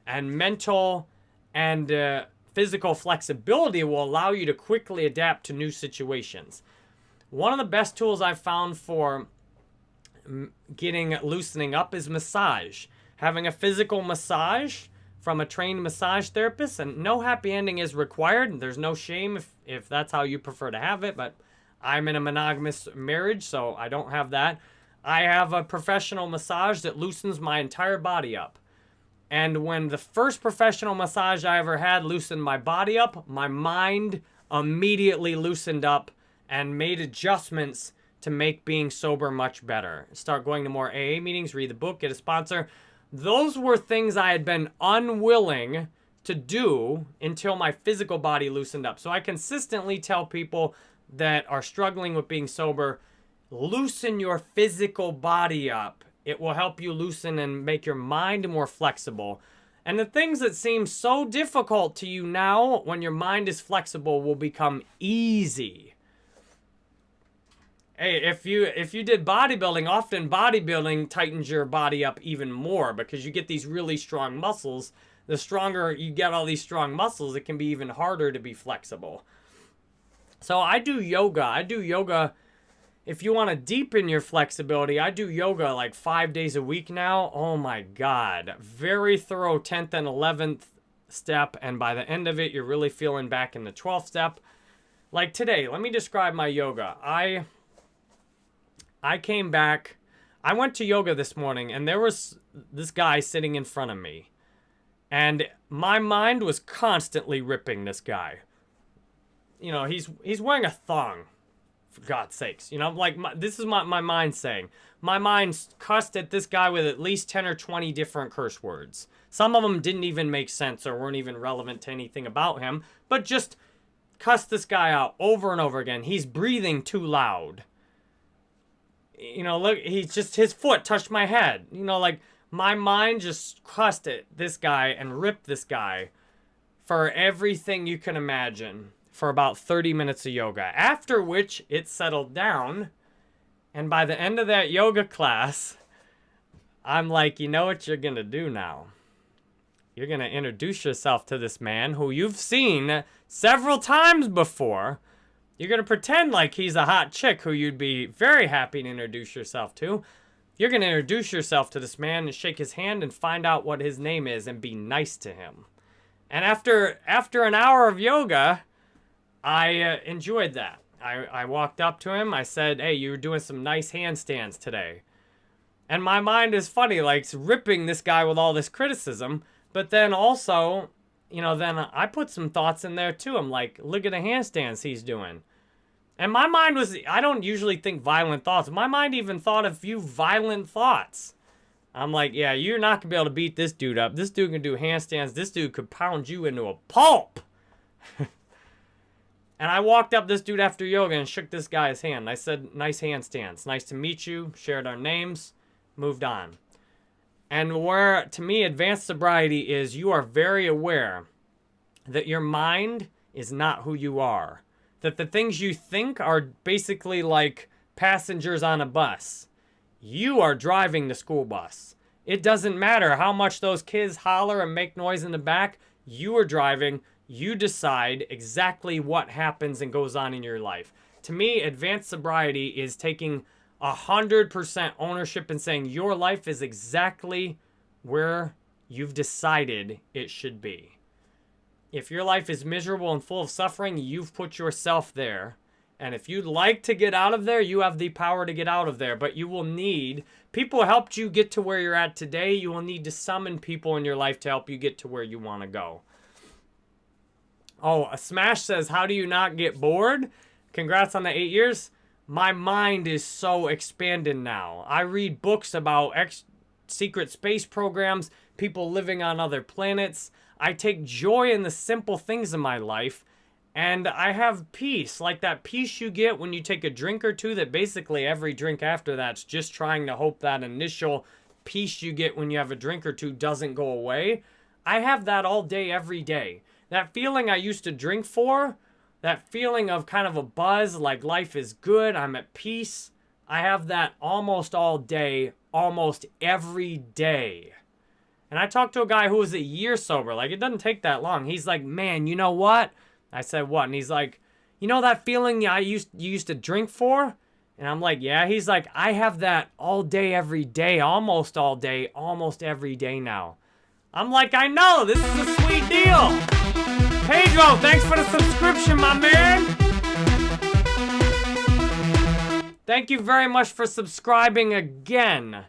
and mental and uh, physical flexibility will allow you to quickly adapt to new situations. One of the best tools I've found for getting loosening up is massage. Having a physical massage from a trained massage therapist, and no happy ending is required. There's no shame if, if that's how you prefer to have it, but I'm in a monogamous marriage, so I don't have that. I have a professional massage that loosens my entire body up. And when the first professional massage I ever had loosened my body up, my mind immediately loosened up and made adjustments to make being sober much better. Start going to more AA meetings, read the book, get a sponsor. Those were things I had been unwilling to do until my physical body loosened up. So I consistently tell people that are struggling with being sober, loosen your physical body up it will help you loosen and make your mind more flexible. And the things that seem so difficult to you now, when your mind is flexible, will become easy. Hey, if you if you did bodybuilding, often bodybuilding tightens your body up even more because you get these really strong muscles. The stronger you get all these strong muscles, it can be even harder to be flexible. So I do yoga. I do yoga if you want to deepen your flexibility, I do yoga like five days a week now. Oh my God. Very thorough 10th and 11th step. And by the end of it, you're really feeling back in the 12th step. Like today, let me describe my yoga. I, I came back, I went to yoga this morning and there was this guy sitting in front of me. And my mind was constantly ripping this guy. You know, he's he's wearing a thong for God's sakes. You know, like, my, this is my, my mind saying. My mind cussed at this guy with at least 10 or 20 different curse words. Some of them didn't even make sense or weren't even relevant to anything about him, but just cussed this guy out over and over again. He's breathing too loud. You know, look, he's just, his foot touched my head. You know, like, my mind just cussed at this guy and ripped this guy for everything you can imagine for about 30 minutes of yoga, after which it settled down. And by the end of that yoga class, I'm like, you know what you're going to do now? You're going to introduce yourself to this man who you've seen several times before. You're going to pretend like he's a hot chick who you'd be very happy to introduce yourself to. You're going to introduce yourself to this man and shake his hand and find out what his name is and be nice to him. And after after an hour of yoga, I uh, enjoyed that. I, I walked up to him. I said, hey, you were doing some nice handstands today. And my mind is funny, like ripping this guy with all this criticism. But then also, you know, then I put some thoughts in there too. I'm like, look at the handstands he's doing. And my mind was, I don't usually think violent thoughts. My mind even thought a few violent thoughts. I'm like, yeah, you're not going to be able to beat this dude up. This dude can do handstands. This dude could pound you into a pulp. and I walked up this dude after yoga and shook this guy's hand. I said, nice handstands. Nice to meet you. Shared our names. Moved on. And where, to me, advanced sobriety is you are very aware that your mind is not who you are. That the things you think are basically like passengers on a bus. You are driving the school bus. It doesn't matter how much those kids holler and make noise in the back. You are driving. You decide exactly what happens and goes on in your life. To me, advanced sobriety is taking 100% ownership and saying your life is exactly where you've decided it should be. If your life is miserable and full of suffering, you've put yourself there. And if you'd like to get out of there, you have the power to get out of there. But you will need, people helped you get to where you're at today. You will need to summon people in your life to help you get to where you want to go. Oh, Smash says, how do you not get bored? Congrats on the eight years. My mind is so expanded now. I read books about ex secret space programs, people living on other planets. I take joy in the simple things in my life and I have peace, like that peace you get when you take a drink or two that basically every drink after that's just trying to hope that initial peace you get when you have a drink or two doesn't go away. I have that all day, every day. That feeling I used to drink for, that feeling of kind of a buzz, like life is good, I'm at peace, I have that almost all day, almost every day. And I talked to a guy who was a year sober. Like, it doesn't take that long. He's like, man, you know what? I said, what? And he's like, you know that feeling I used you used to drink for? And I'm like, yeah. He's like, I have that all day, every day, almost all day, almost every day now. I'm like, I know. This is a sweet deal. Pedro, thanks for the subscription, my man. Thank you very much for subscribing again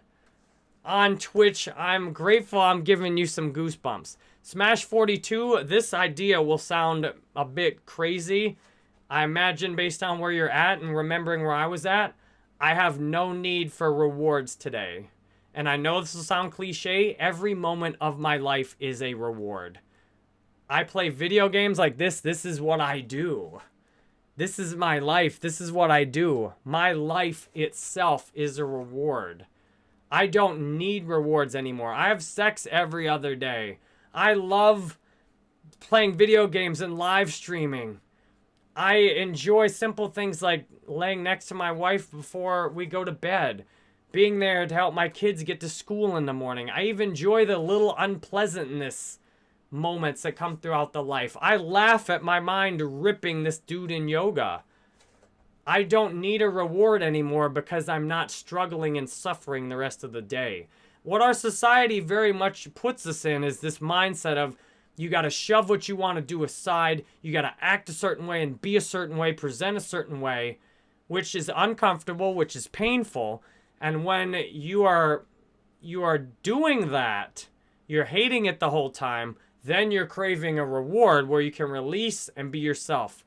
on Twitch. I'm grateful I'm giving you some goosebumps. Smash 42, this idea will sound a bit crazy. I imagine based on where you're at and remembering where I was at, I have no need for rewards today. And I know this will sound cliche, every moment of my life is a reward. I play video games like this, this is what I do. This is my life, this is what I do. My life itself is a reward. I don't need rewards anymore. I have sex every other day. I love playing video games and live streaming. I enjoy simple things like laying next to my wife before we go to bed. Being there to help my kids get to school in the morning. I even enjoy the little unpleasantness moments that come throughout the life. I laugh at my mind ripping this dude in yoga. I don't need a reward anymore because I'm not struggling and suffering the rest of the day. What our society very much puts us in is this mindset of you got to shove what you want to do aside, you got to act a certain way and be a certain way, present a certain way, which is uncomfortable, which is painful. And when you are you are doing that, you're hating it the whole time, then you're craving a reward where you can release and be yourself.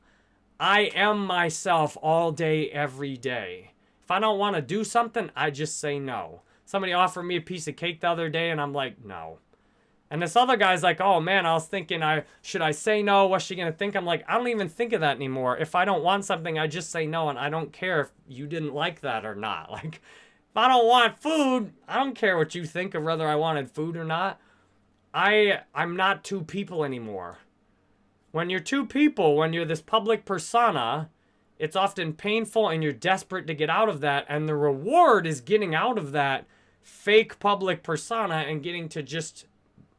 I am myself all day, every day. If I don't want to do something, I just say no. Somebody offered me a piece of cake the other day, and I'm like, no. And this other guy's like, oh man, I was thinking, I should I say no? What's she gonna think? I'm like, I don't even think of that anymore. If I don't want something, I just say no, and I don't care if you didn't like that or not. Like, if I don't want food, I don't care what you think of whether I wanted food or not. I I'm not two people anymore. When you're two people, when you're this public persona, it's often painful and you're desperate to get out of that. And the reward is getting out of that fake public persona and getting to just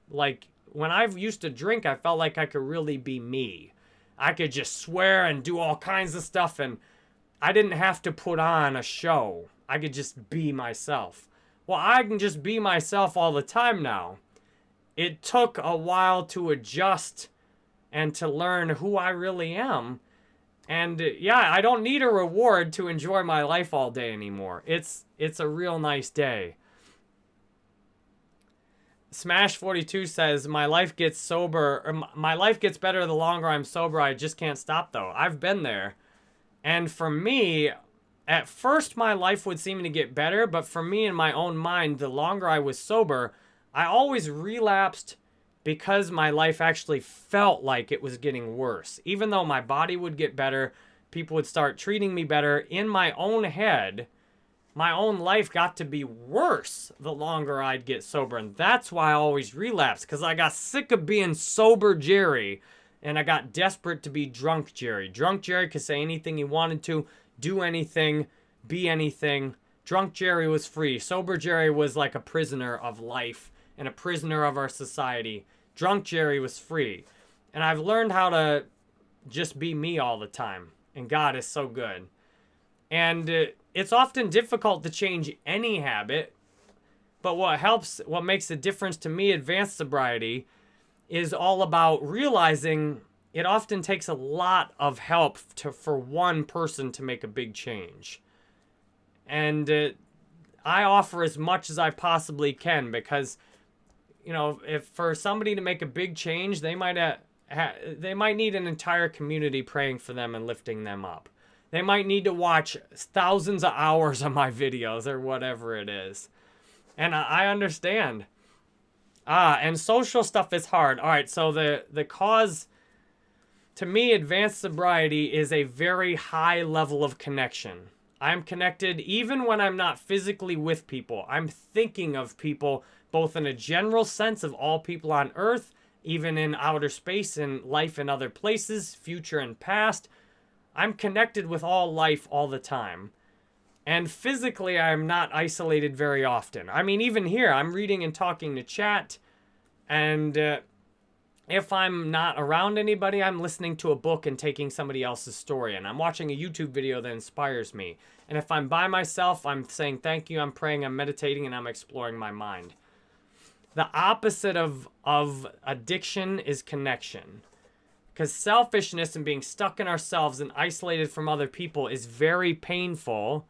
like when I used to drink, I felt like I could really be me. I could just swear and do all kinds of stuff and I didn't have to put on a show. I could just be myself. Well, I can just be myself all the time now. It took a while to adjust and to learn who I really am. And yeah, I don't need a reward to enjoy my life all day anymore. It's it's a real nice day. Smash 42 says, "My life gets sober, my life gets better the longer I'm sober. I just can't stop though. I've been there. And for me, at first my life would seem to get better, but for me in my own mind, the longer I was sober, I always relapsed because my life actually felt like it was getting worse. Even though my body would get better, people would start treating me better in my own head. My own life got to be worse the longer I'd get sober. And that's why I always relapsed because I got sick of being sober Jerry and I got desperate to be drunk Jerry. Drunk Jerry could say anything he wanted to, do anything, be anything. Drunk Jerry was free. Sober Jerry was like a prisoner of life and a prisoner of our society. Drunk Jerry was free. And I've learned how to just be me all the time. And God is so good. And uh, it's often difficult to change any habit. But what helps, what makes a difference to me, advanced sobriety, is all about realizing it often takes a lot of help to for one person to make a big change. And uh, I offer as much as I possibly can because you know, if for somebody to make a big change, they might uh, ha- they might need an entire community praying for them and lifting them up. They might need to watch thousands of hours of my videos or whatever it is. And I, I understand. Ah, and social stuff is hard. All right, so the the cause to me advanced sobriety is a very high level of connection. I'm connected even when I'm not physically with people. I'm thinking of people both in a general sense of all people on earth, even in outer space and life in other places, future and past. I'm connected with all life all the time. And physically, I'm not isolated very often. I mean, even here, I'm reading and talking to chat. And uh, if I'm not around anybody, I'm listening to a book and taking somebody else's story. And I'm watching a YouTube video that inspires me. And if I'm by myself, I'm saying thank you, I'm praying, I'm meditating, and I'm exploring my mind. The opposite of, of addiction is connection. Because selfishness and being stuck in ourselves and isolated from other people is very painful.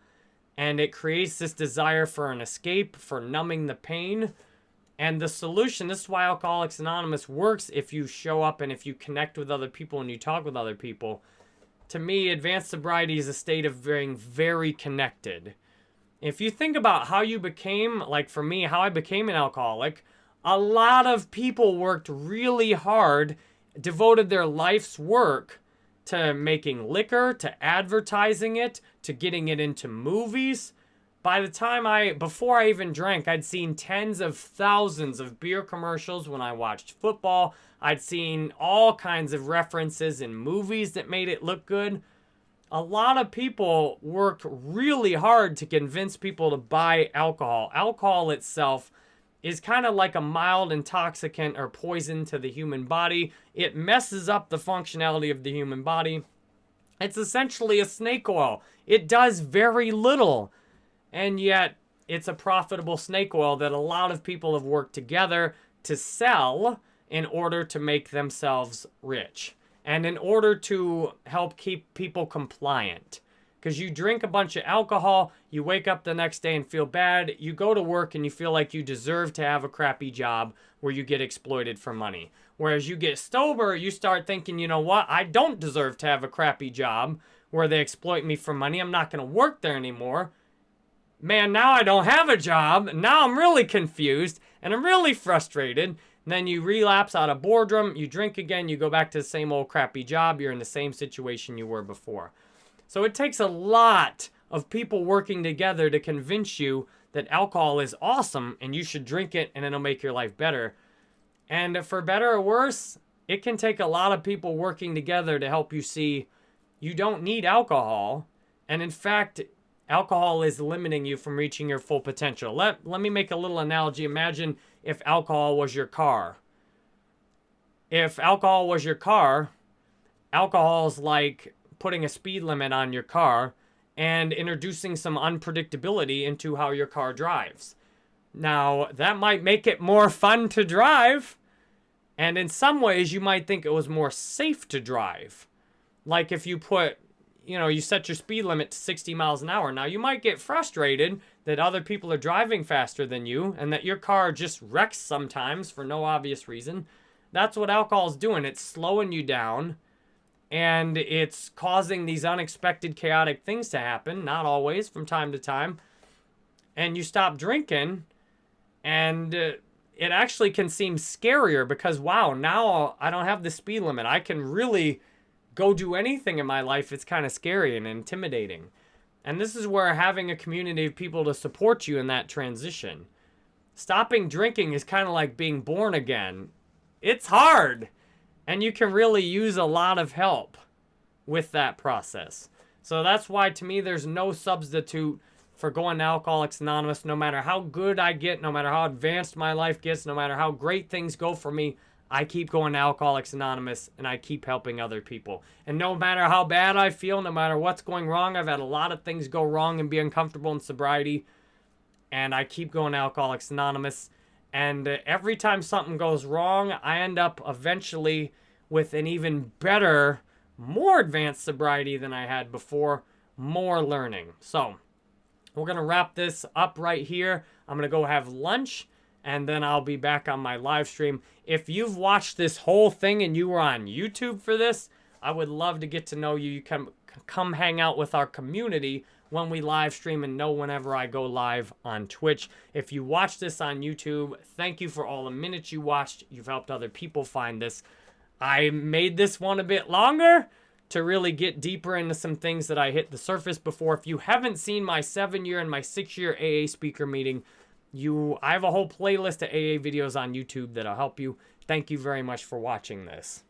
And it creates this desire for an escape, for numbing the pain. And the solution, this is why Alcoholics Anonymous works if you show up and if you connect with other people and you talk with other people. To me, advanced sobriety is a state of being very connected. If you think about how you became, like for me, how I became an alcoholic, a lot of people worked really hard, devoted their life's work to making liquor, to advertising it, to getting it into movies. By the time I, before I even drank, I'd seen tens of thousands of beer commercials when I watched football. I'd seen all kinds of references in movies that made it look good a lot of people worked really hard to convince people to buy alcohol. Alcohol itself is kind of like a mild intoxicant or poison to the human body. It messes up the functionality of the human body. It's essentially a snake oil. It does very little, and yet it's a profitable snake oil that a lot of people have worked together to sell in order to make themselves rich and in order to help keep people compliant. Because you drink a bunch of alcohol, you wake up the next day and feel bad, you go to work and you feel like you deserve to have a crappy job where you get exploited for money. Whereas you get sober, you start thinking, you know what, I don't deserve to have a crappy job where they exploit me for money. I'm not going to work there anymore. Man, now I don't have a job. Now I'm really confused and I'm really frustrated. And then you relapse out of boredom, you drink again, you go back to the same old crappy job, you're in the same situation you were before. So it takes a lot of people working together to convince you that alcohol is awesome and you should drink it and it'll make your life better. And for better or worse, it can take a lot of people working together to help you see you don't need alcohol. And in fact, alcohol is limiting you from reaching your full potential. Let, let me make a little analogy. Imagine if alcohol was your car. If alcohol was your car, alcohol is like putting a speed limit on your car and introducing some unpredictability into how your car drives. Now, that might make it more fun to drive, and in some ways, you might think it was more safe to drive. Like if you put you know, you set your speed limit to 60 miles an hour. Now, you might get frustrated that other people are driving faster than you and that your car just wrecks sometimes for no obvious reason. That's what alcohol is doing. It's slowing you down and it's causing these unexpected chaotic things to happen, not always, from time to time, and you stop drinking, and uh, it actually can seem scarier because, wow, now I don't have the speed limit. I can really go do anything in my life. It's kind of scary and intimidating. And this is where having a community of people to support you in that transition. Stopping drinking is kind of like being born again. It's hard. And you can really use a lot of help with that process. So that's why to me there's no substitute for going to Alcoholics Anonymous no matter how good I get, no matter how advanced my life gets, no matter how great things go for me. I keep going to Alcoholics Anonymous and I keep helping other people. And no matter how bad I feel, no matter what's going wrong, I've had a lot of things go wrong and be uncomfortable in sobriety. And I keep going to Alcoholics Anonymous. And uh, every time something goes wrong, I end up eventually with an even better, more advanced sobriety than I had before, more learning. So, we're going to wrap this up right here. I'm going to go have lunch and then I'll be back on my live stream. If you've watched this whole thing and you were on YouTube for this, I would love to get to know you. You can come hang out with our community when we live stream and know whenever I go live on Twitch. If you watch this on YouTube, thank you for all the minutes you watched. You've helped other people find this. I made this one a bit longer to really get deeper into some things that I hit the surface before. If you haven't seen my seven year and my six year AA speaker meeting, you I have a whole playlist of AA videos on YouTube that'll help you. Thank you very much for watching this.